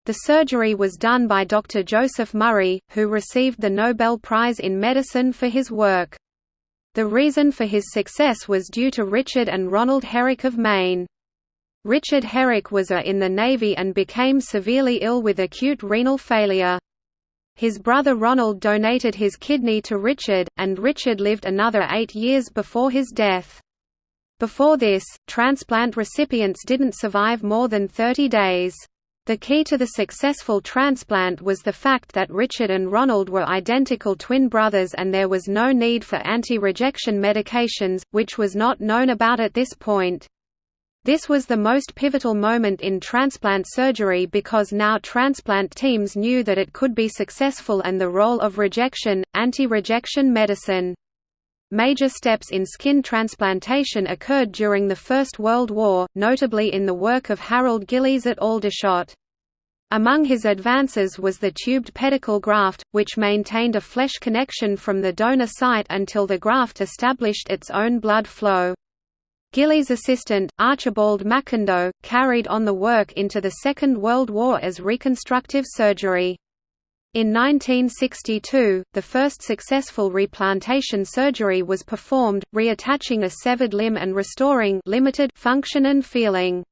The surgery was done by Dr. Joseph Murray, who received the Nobel Prize in Medicine for his work. The reason for his success was due to Richard and Ronald Herrick of Maine. Richard Herrick was a in the Navy and became severely ill with acute renal failure. His brother Ronald donated his kidney to Richard, and Richard lived another eight years before his death. Before this, transplant recipients didn't survive more than 30 days. The key to the successful transplant was the fact that Richard and Ronald were identical twin brothers and there was no need for anti-rejection medications, which was not known about at this point. This was the most pivotal moment in transplant surgery because now transplant teams knew that it could be successful and the role of rejection, anti-rejection medicine. Major steps in skin transplantation occurred during the First World War, notably in the work of Harold Gillies at Aldershot. Among his advances was the tubed pedicle graft, which maintained a flesh connection from the donor site until the graft established its own blood flow. Gillies' assistant, Archibald McIndoe, carried on the work into the Second World War as reconstructive surgery. In 1962, the first successful replantation surgery was performed, reattaching a severed limb and restoring limited function and feeling.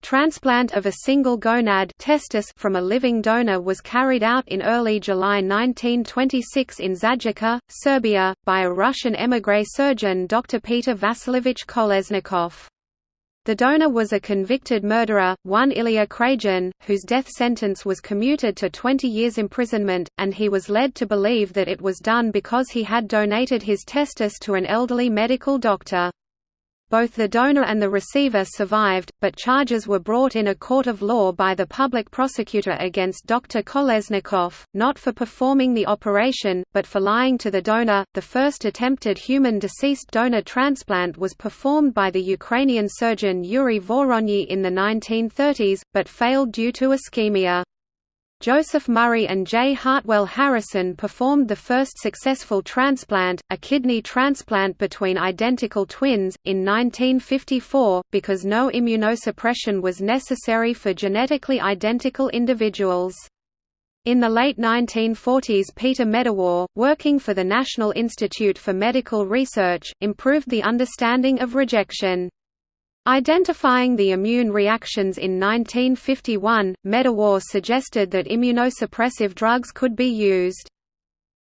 Transplant of a single gonad testis from a living donor was carried out in early July 1926 in Zajica, Serbia, by a Russian émigré surgeon Dr. Peter Vasilovich Kolesnikov. The donor was a convicted murderer, one Ilya Kragin, whose death sentence was commuted to 20 years imprisonment, and he was led to believe that it was done because he had donated his testis to an elderly medical doctor. Both the donor and the receiver survived, but charges were brought in a court of law by the public prosecutor against Dr. Kolesnikov, not for performing the operation, but for lying to the donor. The first attempted human deceased donor transplant was performed by the Ukrainian surgeon Yuri Voronyi in the 1930s, but failed due to ischemia. Joseph Murray and J. Hartwell Harrison performed the first successful transplant, a kidney transplant between identical twins, in 1954, because no immunosuppression was necessary for genetically identical individuals. In the late 1940s Peter Medawar, working for the National Institute for Medical Research, improved the understanding of rejection. Identifying the immune reactions in 1951, Medawar suggested that immunosuppressive drugs could be used.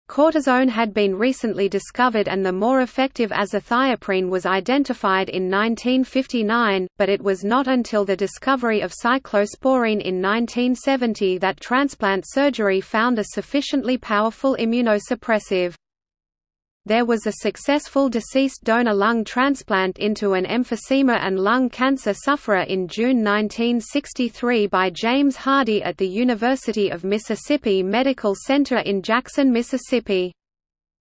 Cortisone had been recently discovered and the more effective azathioprine was identified in 1959, but it was not until the discovery of cyclosporine in 1970 that transplant surgery found a sufficiently powerful immunosuppressive. There was a successful deceased donor lung transplant into an emphysema and lung cancer sufferer in June 1963 by James Hardy at the University of Mississippi Medical Center in Jackson, Mississippi.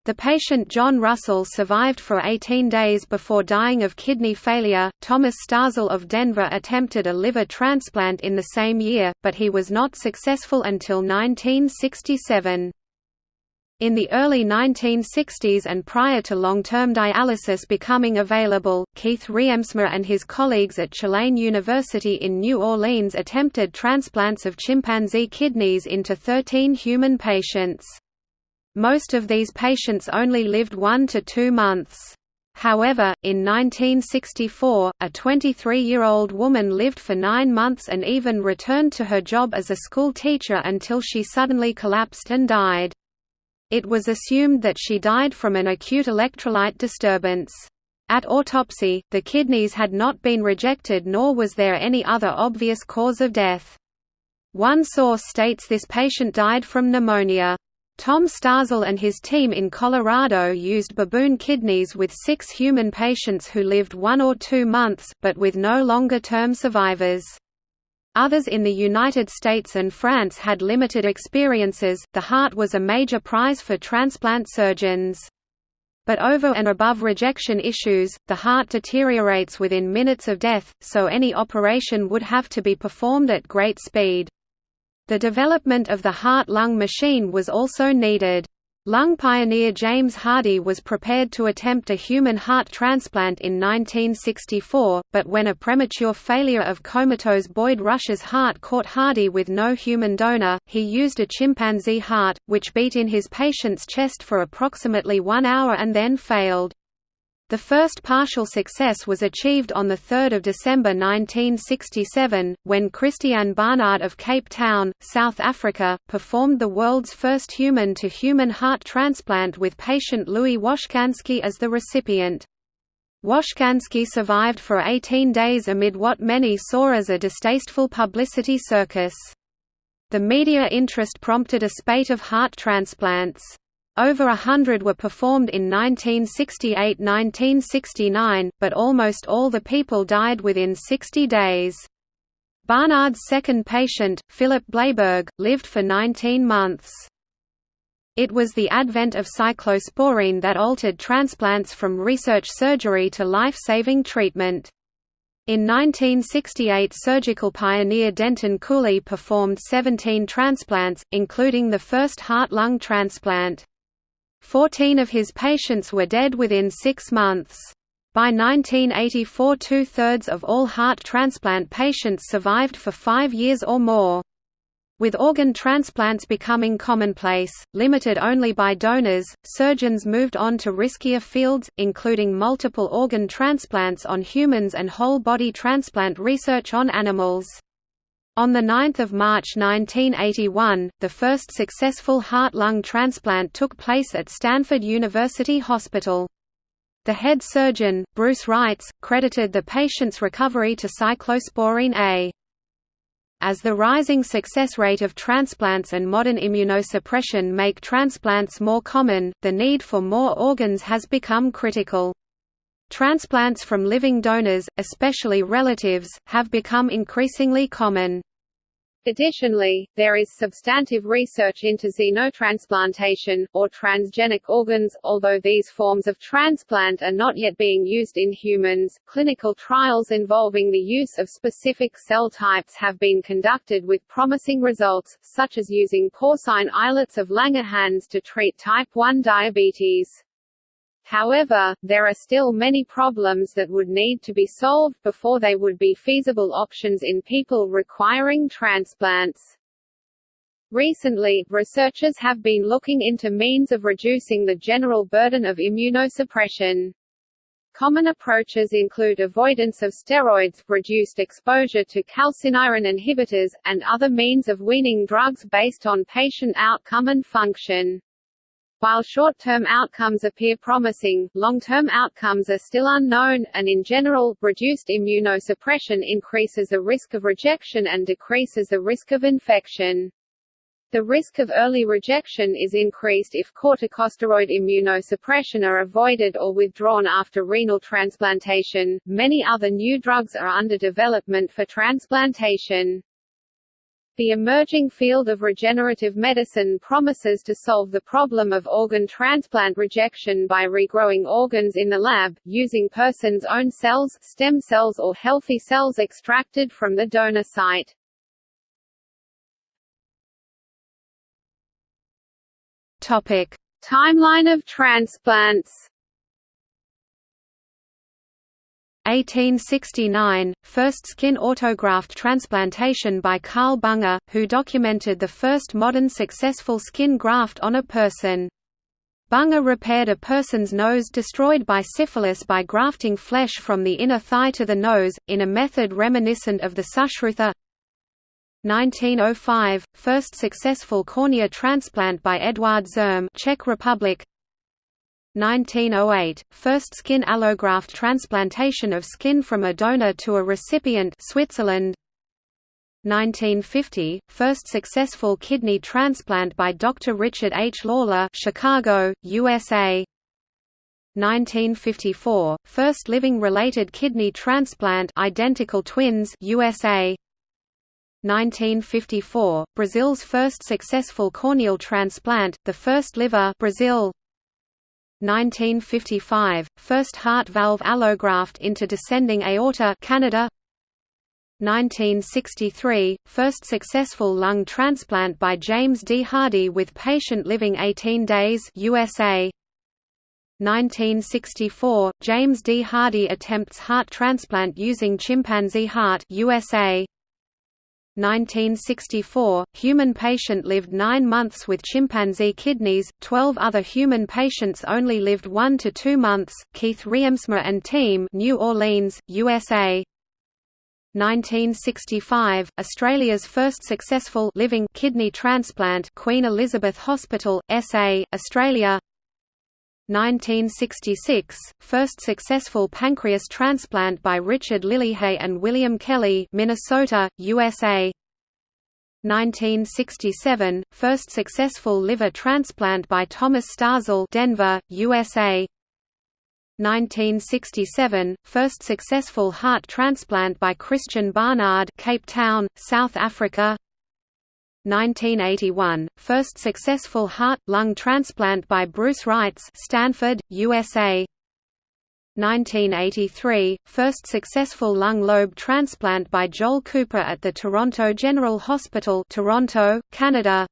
The patient John Russell survived for 18 days before dying of kidney failure. Thomas Starzl of Denver attempted a liver transplant in the same year, but he was not successful until 1967. In the early 1960s and prior to long-term dialysis becoming available, Keith Reemtsma and his colleagues at Tulane University in New Orleans attempted transplants of chimpanzee kidneys into 13 human patients. Most of these patients only lived one to two months. However, in 1964, a 23-year-old woman lived for nine months and even returned to her job as a school teacher until she suddenly collapsed and died. It was assumed that she died from an acute electrolyte disturbance. At autopsy, the kidneys had not been rejected nor was there any other obvious cause of death. One source states this patient died from pneumonia. Tom Starzl and his team in Colorado used baboon kidneys with six human patients who lived one or two months, but with no longer-term survivors. Others in the United States and France had limited experiences. The heart was a major prize for transplant surgeons. But over and above rejection issues, the heart deteriorates within minutes of death, so any operation would have to be performed at great speed. The development of the heart-lung machine was also needed. Lung pioneer James Hardy was prepared to attempt a human heart transplant in 1964, but when a premature failure of comatose Boyd Rush's heart caught Hardy with no human donor, he used a chimpanzee heart, which beat in his patient's chest for approximately one hour and then failed. The first partial success was achieved on 3 December 1967, when Christiaan Barnard of Cape Town, South Africa, performed the world's first human-to-human -human heart transplant with patient Louis Washkansky as the recipient. Washkansky survived for 18 days amid what many saw as a distasteful publicity circus. The media interest prompted a spate of heart transplants. Over a hundred were performed in 1968–1969, but almost all the people died within 60 days. Barnard's second patient, Philip Blaiberg, lived for 19 months. It was the advent of cyclosporine that altered transplants from research surgery to life-saving treatment. In 1968 surgical pioneer Denton Cooley performed 17 transplants, including the first heart-lung transplant. Fourteen of his patients were dead within six months. By 1984 two-thirds of all heart transplant patients survived for five years or more. With organ transplants becoming commonplace, limited only by donors, surgeons moved on to riskier fields, including multiple organ transplants on humans and whole-body transplant research on animals. On 9 March 1981, the first successful heart-lung transplant took place at Stanford University Hospital. The head surgeon, Bruce Reitz, credited the patient's recovery to cyclosporine A. As the rising success rate of transplants and modern immunosuppression make transplants more common, the need for more organs has become critical. Transplants from living donors, especially relatives, have become increasingly common. Additionally, there is substantive research into xenotransplantation, or transgenic organs. Although these forms of transplant are not yet being used in humans, clinical trials involving the use of specific cell types have been conducted with promising results, such as using porcine islets of Langerhans to treat type 1 diabetes. However, there are still many problems that would need to be solved before they would be feasible options in people requiring transplants. Recently, researchers have been looking into means of reducing the general burden of immunosuppression. Common approaches include avoidance of steroids, reduced exposure to calcineurin inhibitors, and other means of weaning drugs based on patient outcome and function. While short-term outcomes appear promising, long-term outcomes are still unknown, and in general, reduced immunosuppression increases the risk of rejection and decreases the risk of infection. The risk of early rejection is increased if corticosteroid immunosuppression are avoided or withdrawn after renal transplantation. Many other new drugs are under development for transplantation. The emerging field of regenerative medicine promises to solve the problem of organ transplant rejection by regrowing organs in the lab, using person's own cells, stem cells or healthy cells extracted from the donor site. Topic: Timeline of transplants 1869, first skin autograft transplantation by Carl Bunger, who documented the first modern successful skin graft on a person. Bunger repaired a person's nose destroyed by syphilis by grafting flesh from the inner thigh to the nose, in a method reminiscent of the Sushruta 1905, first successful cornea transplant by Eduard Zirm Czech Republic 1908, first skin allograft transplantation of skin from a donor to a recipient Switzerland 1950, first successful kidney transplant by Dr. Richard H. Lawler Chicago, USA 1954, first living-related kidney transplant identical twins USA 1954, Brazil's first successful corneal transplant, the first liver Brazil 1955, first heart valve allograft into descending aorta Canada 1963, first successful lung transplant by James D. Hardy with patient living 18 days USA 1964, James D. Hardy attempts heart transplant using chimpanzee heart USA 1964, human patient lived nine months with chimpanzee kidneys, 12 other human patients only lived one to two months, Keith Reemtsma and team New Orleans, USA 1965, Australia's first successful living kidney transplant Queen Elizabeth Hospital, SA, Australia 1966, first successful pancreas transplant by Richard Lillehei and William Kelly Minnesota, USA 1967, first successful liver transplant by Thomas Starzl Denver, USA 1967, first successful heart transplant by Christiaan Barnard Cape Town, South Africa 1981, first successful heart-lung transplant by Bruce Reitz Stanford, USA 1983, first successful lung lobe transplant by Joel Cooper at the Toronto General Hospital Toronto, Canada.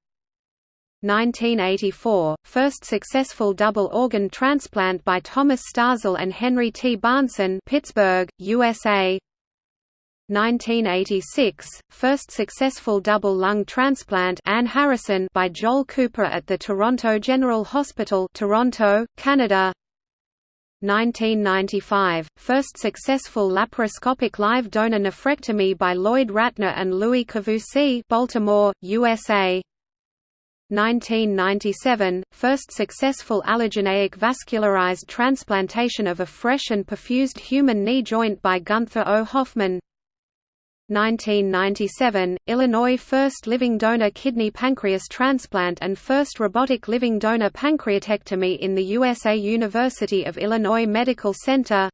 1984, first successful double organ transplant by Thomas Starzl and Henry T. Bahnson Pittsburgh, USA 1986, first successful double lung transplant Anne Harrison by Joel Cooper at the Toronto General Hospital Toronto, Canada. 1995, first successful laparoscopic live donor nephrectomy by Lloyd Ratner and Louis Kavoussi Baltimore, USA 1997, first successful allogeneic vascularized transplantation of a fresh and perfused human knee joint by Gunther O. Hofmann 1997, Illinois first living donor kidney pancreas transplant and first robotic living donor pancreatectomy in the USA University of Illinois Medical Center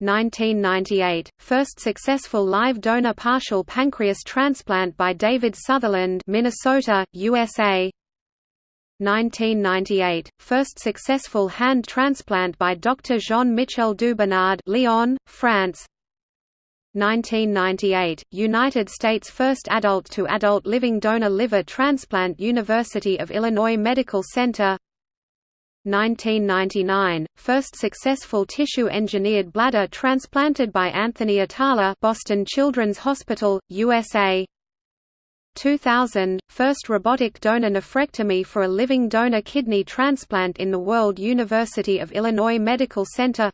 1998, first successful live donor partial pancreas transplant by David Sutherland Minnesota, USA 1998, first successful hand transplant by Dr. Jean-Michel Dubernard Lyon, France 1998, United States first adult-to-adult living donor liver transplant University of Illinois Medical Center. 1999, first successful tissue-engineered bladder transplanted by Anthony Atala Boston Children's Hospital, USA 2000, first robotic donor nephrectomy for a living donor kidney transplant in the World University of Illinois Medical Center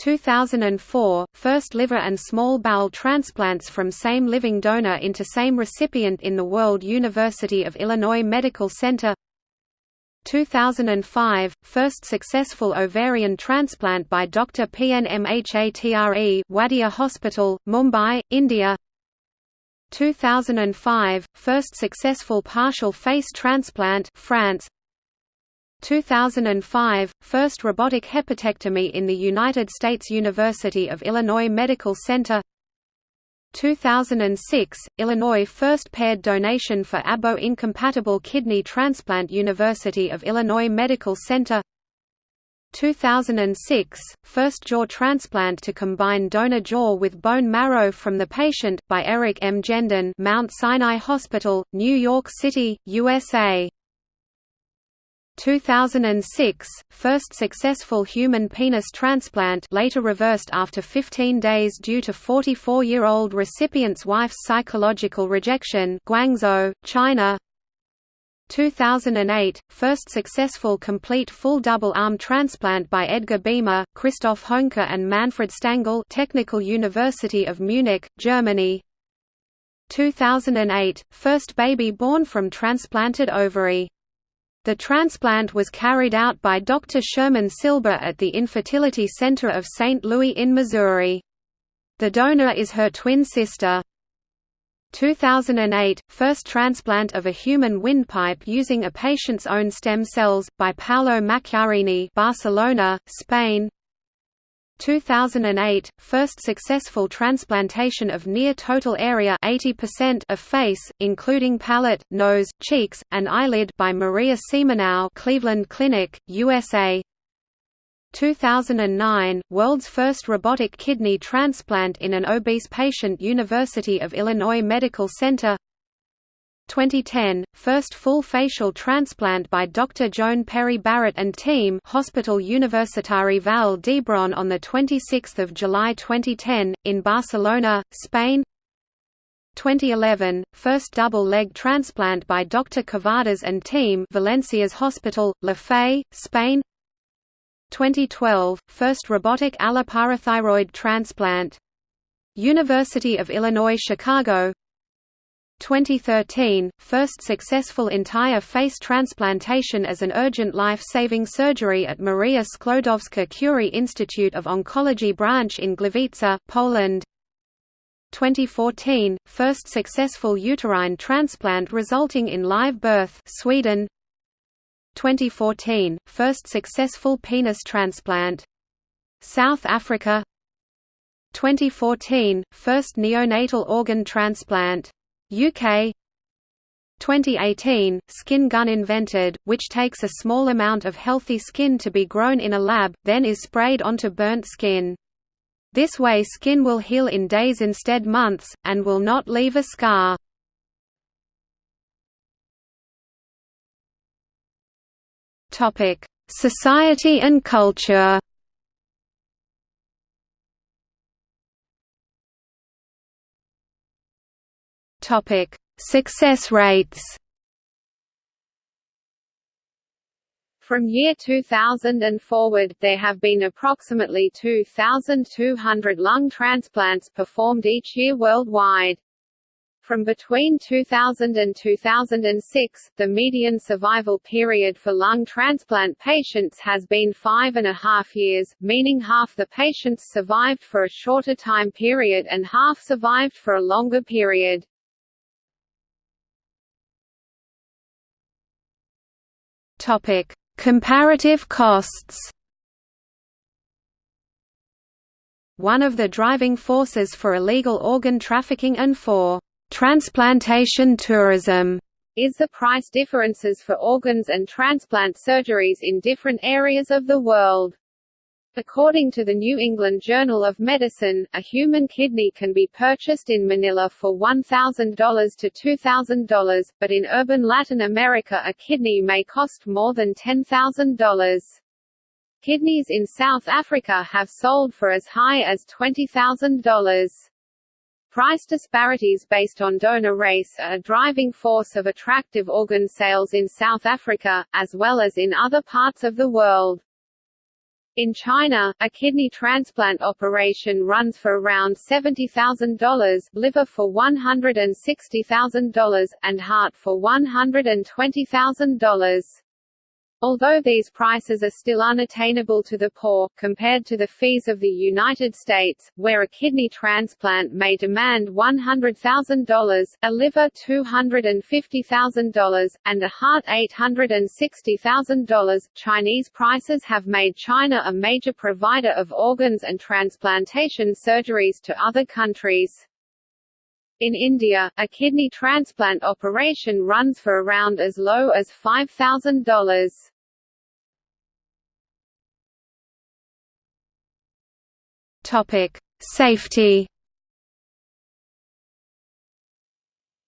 2004, first liver and small bowel transplants from same living donor into same recipient in the World University of Illinois Medical Center 2005, first successful ovarian transplant by Dr. PNMHATRE Wadia Hospital, Mumbai, India 2005, first successful partial face transplant France 2005, first robotic hepatectomy in the United States University of Illinois Medical Center. 2006, Illinois first paired donation for ABO-incompatible kidney transplant University of Illinois Medical Center. 2006, first jaw transplant to combine donor jaw with bone marrow from the patient, by Eric M. Genden Mount Sinai Hospital, New York City, USA 2006, first successful human penis transplant later reversed after 15 days due to 44-year-old recipient's wife's psychological rejection Guangzhou, China. 2008, first successful complete full double arm transplant by Edgar Biemer, Christoph Höhnke and Manfred Stangl Technical University of Munich, Germany. 2008, first baby born from transplanted ovary the transplant was carried out by Dr. Sherman Silber at the Infertility Center of St. Louis in Missouri. The donor is her twin sister. 2008 – First transplant of a human windpipe using a patient's own stem cells, by Paolo Macchiarini Barcelona, Spain 2008, first successful transplantation of near total area 80% of face, including palate, nose, cheeks, and eyelid by Maria Siemionow Cleveland Clinic, USA 2009, world's first robotic kidney transplant in an obese patient University of Illinois Medical Center 2010, first full facial transplant by Dr. Joan Pere Barret and team Hospital Universitari Vall d'Hebron on 26 July 2010, in Barcelona, Spain 2011, first double-leg transplant by Dr. Cavadas and team Valencia's Hospital, La Fe, Spain 2012, first robotic alloparathyroid transplant University of Illinois Chicago 2013, first successful entire face transplantation as an urgent life-saving surgery at Maria Sklodowska-Curie Institute of Oncology branch in Gliwice, Poland. 2014, first successful uterine transplant resulting in live birth Sweden. 2014, first successful penis transplant South Africa. 2014, first neonatal organ transplant UK 2018, skin gun invented, which takes a small amount of healthy skin to be grown in a lab, then is sprayed onto burnt skin. This way skin will heal in days instead months, and will not leave a scar. Society and culture Topic: Success rates. From year 2000 and forward, there have been approximately 2,200 lung transplants performed each year worldwide. From between 2000 and 2006, the median survival period for lung transplant patients has been five and a half years, meaning half the patients survived for a shorter time period and half survived for a longer period. Topic: Comparative costs. One of the driving forces for illegal organ trafficking and for transplantation tourism is the price differences for organs and transplant surgeries in different areas of the world. According to the New England Journal of Medicine, a human kidney can be purchased in Manila for $1,000 to $2,000, but in urban Latin America a kidney may cost more than $10,000. Kidneys in South Africa have sold for as high as $20,000. Price disparities based on donor race are a driving force of attractive organ sales in South Africa, as well as in other parts of the world. In China, a kidney transplant operation runs for around $70,000, liver for $160,000, and heart for $120,000. Although these prices are still unattainable to the poor, compared to the fees of the United States, where a kidney transplant may demand $100,000, a liver $250,000, and a heart $860,000, Chinese prices have made China a major provider of organs and transplantation surgeries to other countries. In India, a kidney transplant operation runs for around as low as $5,000. Topic: Safety.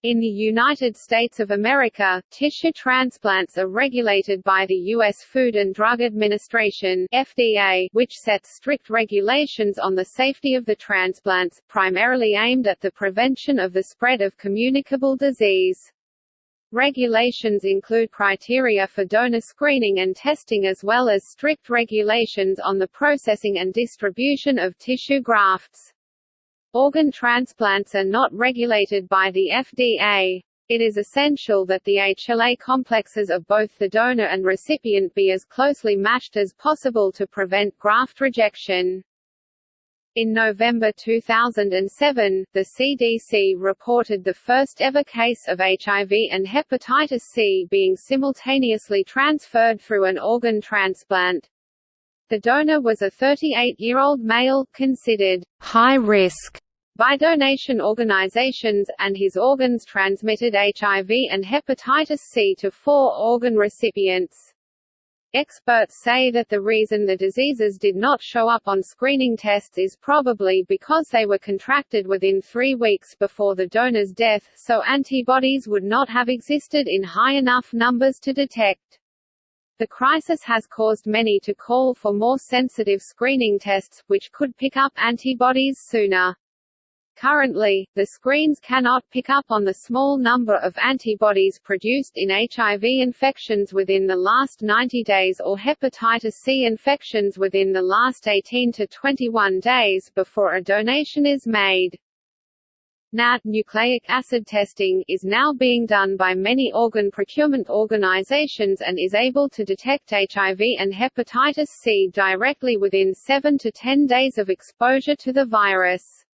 In the United States of America, tissue transplants are regulated by the U.S. Food and Drug Administration FDA, which sets strict regulations on the safety of the transplants, primarily aimed at the prevention of the spread of communicable disease. Regulations include criteria for donor screening and testing as well as strict regulations on the processing and distribution of tissue grafts. Organ transplants are not regulated by the FDA. It is essential that the HLA complexes of both the donor and recipient be as closely matched as possible to prevent graft rejection. In November 2007, the CDC reported the first ever case of HIV and hepatitis C being simultaneously transferred through an organ transplant. The donor was a 38-year-old male, considered high risk by donation organizations, and his organs transmitted HIV and hepatitis C to four organ recipients. Experts say that the reason the diseases did not show up on screening tests is probably because they were contracted within three weeks before the donor's death, so antibodies would not have existed in high enough numbers to detect. The crisis has caused many to call for more sensitive screening tests, which could pick up antibodies sooner. Currently, the screens cannot pick up on the small number of antibodies produced in HIV infections within the last 90 days or hepatitis C infections within the last 18 to 21 days before a donation is made. NAT nucleic acid testing is now being done by many organ procurement organizations and is able to detect HIV and hepatitis C directly within 7 to 10 days of exposure to the virus.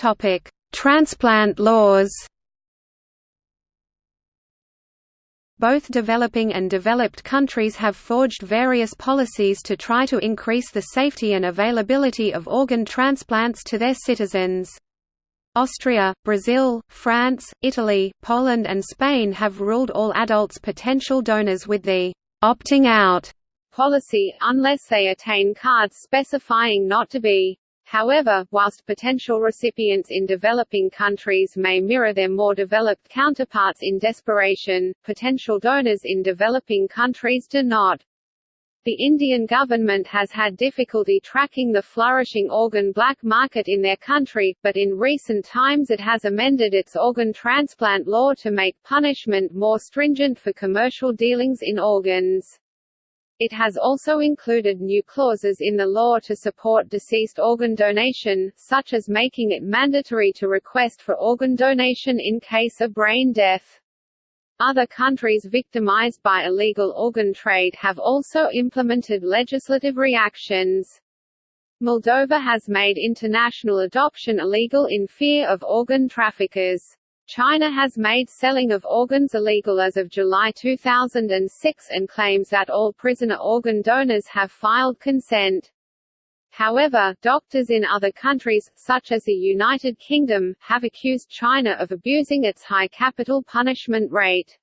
Topic: Transplant laws. Both developing and developed countries have forged various policies to try to increase the safety and availability of organ transplants to their citizens. Austria, Brazil, France, Italy, Poland and Spain have ruled all adults potential donors with the «opting out» policy, unless they attain cards specifying not to be. However, whilst potential recipients in developing countries may mirror their more developed counterparts in desperation, potential donors in developing countries do not. The Indian government has had difficulty tracking the flourishing organ black market in their country, but in recent times it has amended its organ transplant law to make punishment more stringent for commercial dealings in organs. It has also included new clauses in the law to support deceased organ donation, such as making it mandatory to request for organ donation in case of brain death. Other countries victimized by illegal organ trade have also implemented legislative reactions. Moldova has made international adoption illegal in fear of organ traffickers. China has made selling of organs illegal as of July 2006 and claims that all prisoner organ donors have filed consent. However, doctors in other countries, such as the United Kingdom, have accused China of abusing its high capital punishment rate.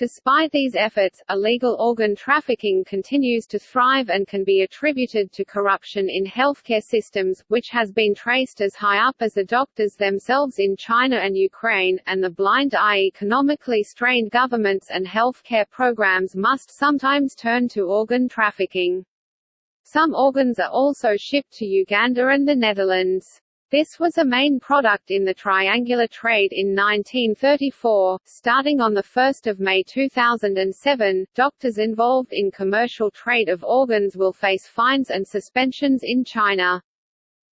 Despite these efforts, illegal organ trafficking continues to thrive and can be attributed to corruption in healthcare systems, which has been traced as high up as the doctors themselves in China and Ukraine, and the blind eye economically strained governments and healthcare programs must sometimes turn to organ trafficking. Some organs are also shipped to Uganda and the Netherlands. This was a main product in the triangular trade in 1934. Starting on 1 May 2007, doctors involved in commercial trade of organs will face fines and suspensions in China.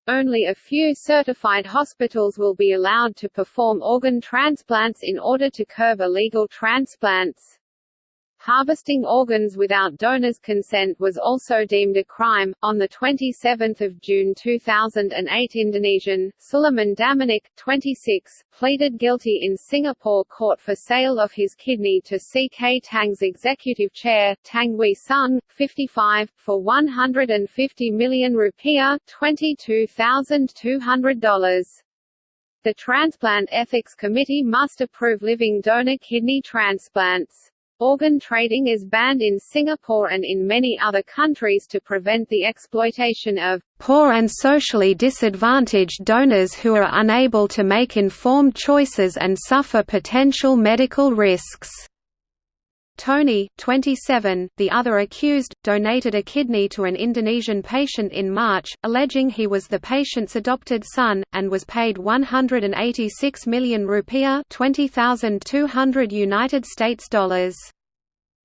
Only a few certified hospitals will be allowed to perform organ transplants in order to curb illegal transplants. Harvesting organs without donors' consent was also deemed a crime. On the 27th of June 2008, Indonesian Suleman Damanik, 26, pleaded guilty in Singapore court for sale of his kidney to CK Tang's executive chair, Tang Wee Sung, 55, for 150 million rupiah, $22,200. The Transplant Ethics Committee must approve living donor kidney transplants. Organ trading is banned in Singapore and in many other countries to prevent the exploitation of poor and socially disadvantaged donors who are unable to make informed choices and suffer potential medical risks. Tony, 27, the other accused, donated a kidney to an Indonesian patient in March, alleging he was the patient's adopted son, and was paid 186 million rupiah 20,200 United States dollars.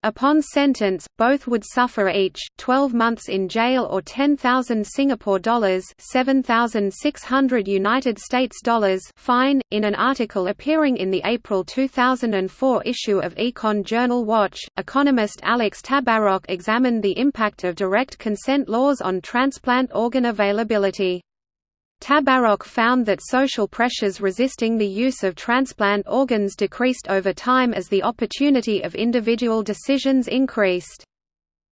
Upon sentence, both would suffer each 12 months in jail or 10,000 Singapore dollars, 7,600 United States dollars fine. In an article appearing in the April 2004 issue of Econ Journal Watch, economist Alex Tabarrok examined the impact of direct consent laws on transplant organ availability. Tabarrok found that social pressures resisting the use of transplant organs decreased over time as the opportunity of individual decisions increased.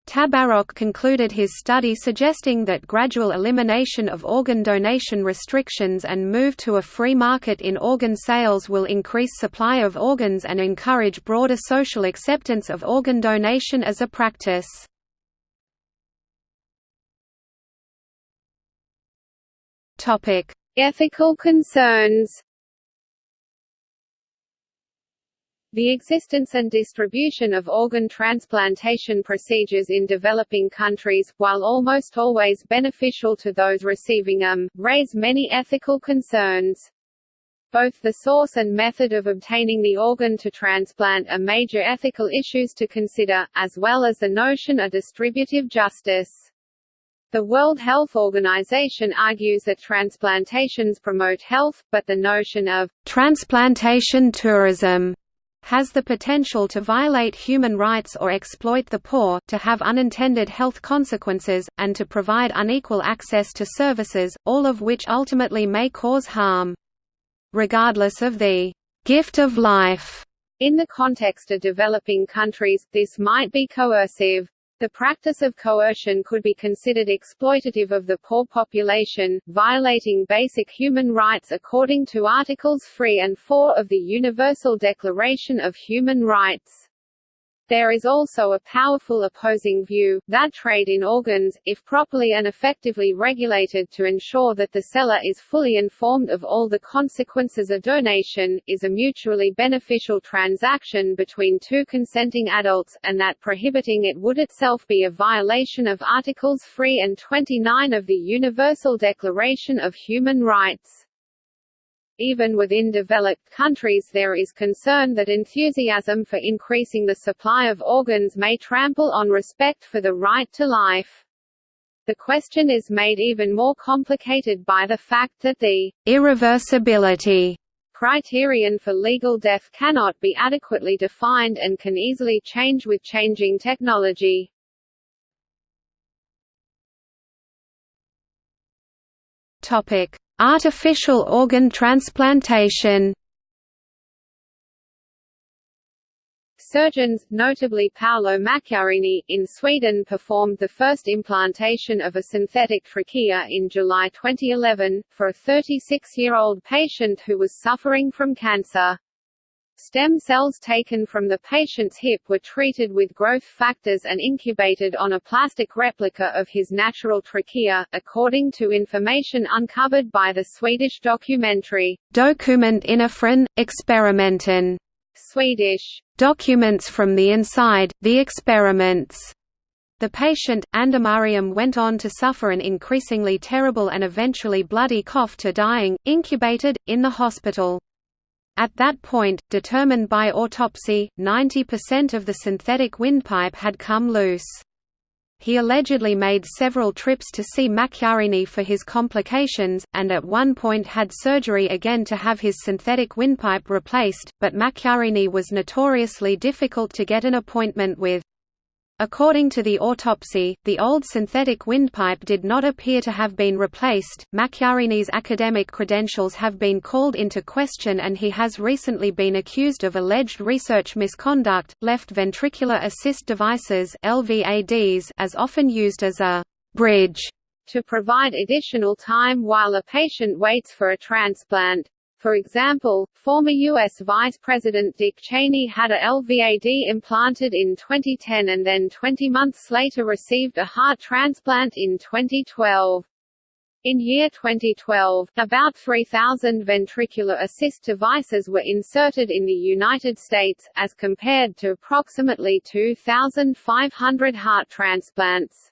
Tabarrok concluded his study suggesting that gradual elimination of organ donation restrictions and move to a free market in organ sales will increase supply of organs and encourage broader social acceptance of organ donation as a practice. Topic: Ethical concerns. The existence and distribution of organ transplantation procedures in developing countries, while almost always beneficial to those receiving them, raise many ethical concerns. Both the source and method of obtaining the organ to transplant are major ethical issues to consider, as well as the notion of distributive justice. The World Health Organization argues that transplantations promote health, but the notion of transplantation tourism has the potential to violate human rights or exploit the poor, to have unintended health consequences, and to provide unequal access to services, all of which ultimately may cause harm. Regardless of the gift of life in the context of developing countries, this might be coercive. The practice of coercion could be considered exploitative of the poor population, violating basic human rights according to Articles 3 and 4 of the Universal Declaration of Human Rights. There is also a powerful opposing view, that trade in organs, if properly and effectively regulated to ensure that the seller is fully informed of all the consequences of donation, is a mutually beneficial transaction between two consenting adults, and that prohibiting it would itself be a violation of Articles 3 and 29 of the Universal Declaration of Human Rights. Even within developed countries there is concern that enthusiasm for increasing the supply of organs may trample on respect for the right to life. The question is made even more complicated by the fact that the irreversibility criterion for legal death cannot be adequately defined and can easily change with changing technology. Topic: Artificial organ transplantation Surgeons, notably Paolo Macchiarini, in Sweden performed the first implantation of a synthetic trachea in July 2011, for a 36-year-old patient who was suffering from cancer. Stem cells taken from the patient's hip were treated with growth factors and incubated on a plastic replica of his natural trachea, according to information uncovered by the Swedish documentary, Dokument inifrån, experimenten. Swedish, Documents from the Inside, The Experiments. The patient, Andemariam went on to suffer an increasingly terrible and eventually bloody cough to dying, incubated, in the hospital. At that point, determined by autopsy, 90% of the synthetic windpipe had come loose. He allegedly made several trips to see Macchiarini for his complications, and at one point had surgery again to have his synthetic windpipe replaced, but Macchiarini was notoriously difficult to get an appointment with. According to the autopsy, the old synthetic windpipe did not appear to have been replaced. Macchiarini's academic credentials have been called into question and he has recently been accused of alleged research misconduct. Left ventricular assist devices (LVADs) as often used as a bridge to provide additional time while a patient waits for a transplant. For example, former U.S. Vice President Dick Cheney had a LVAD implanted in 2010 and then 20 months later received a heart transplant in 2012. In year 2012, about 3,000 ventricular assist devices were inserted in the United States, as compared to approximately 2,500 heart transplants.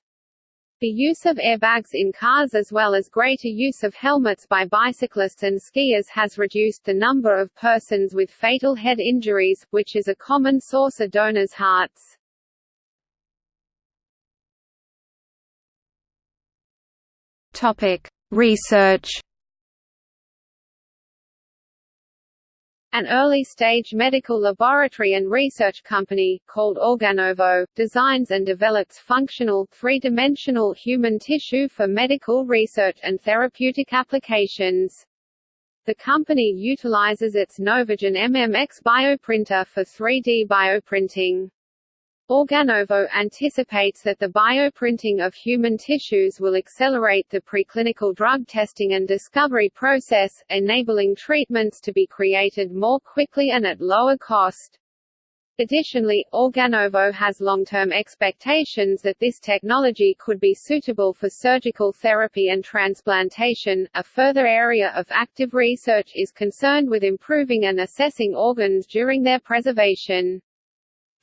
The use of airbags in cars as well as greater use of helmets by bicyclists and skiers has reduced the number of persons with fatal head injuries, which is a common source of donors' hearts. Topic: Research An early-stage medical laboratory and research company, called Organovo, designs and develops functional, three-dimensional human tissue for medical research and therapeutic applications. The company utilizes its NovoGen MMX bioprinter for 3D bioprinting. Organovo anticipates that the bioprinting of human tissues will accelerate the preclinical drug testing and discovery process, enabling treatments to be created more quickly and at lower cost. Additionally, Organovo has long-term expectations that this technology could be suitable for surgical therapy and transplantation. A further area of active research is concerned with improving and assessing organs during their preservation.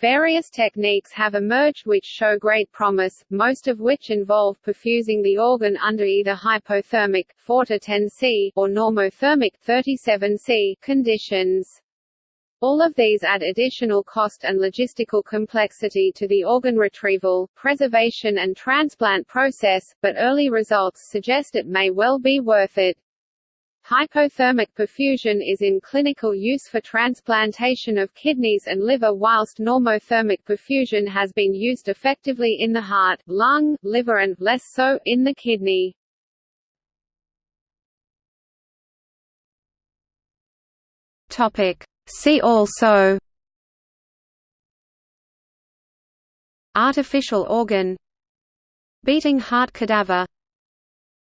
Various techniques have emerged which show great promise, most of which involve perfusing the organ under either hypothermic 4 to 10 C or normothermic 37 C conditions. All of these add additional cost and logistical complexity to the organ retrieval, preservation and transplant process, but early results suggest it may well be worth it. Hypothermic perfusion is in clinical use for transplantation of kidneys and liver whilst normothermic perfusion has been used effectively in the heart, lung, liver and, less so, in the kidney. See also Artificial organ Beating heart cadaver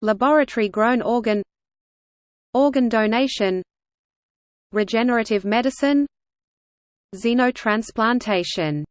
Laboratory-grown organ Organ donation Regenerative medicine Xenotransplantation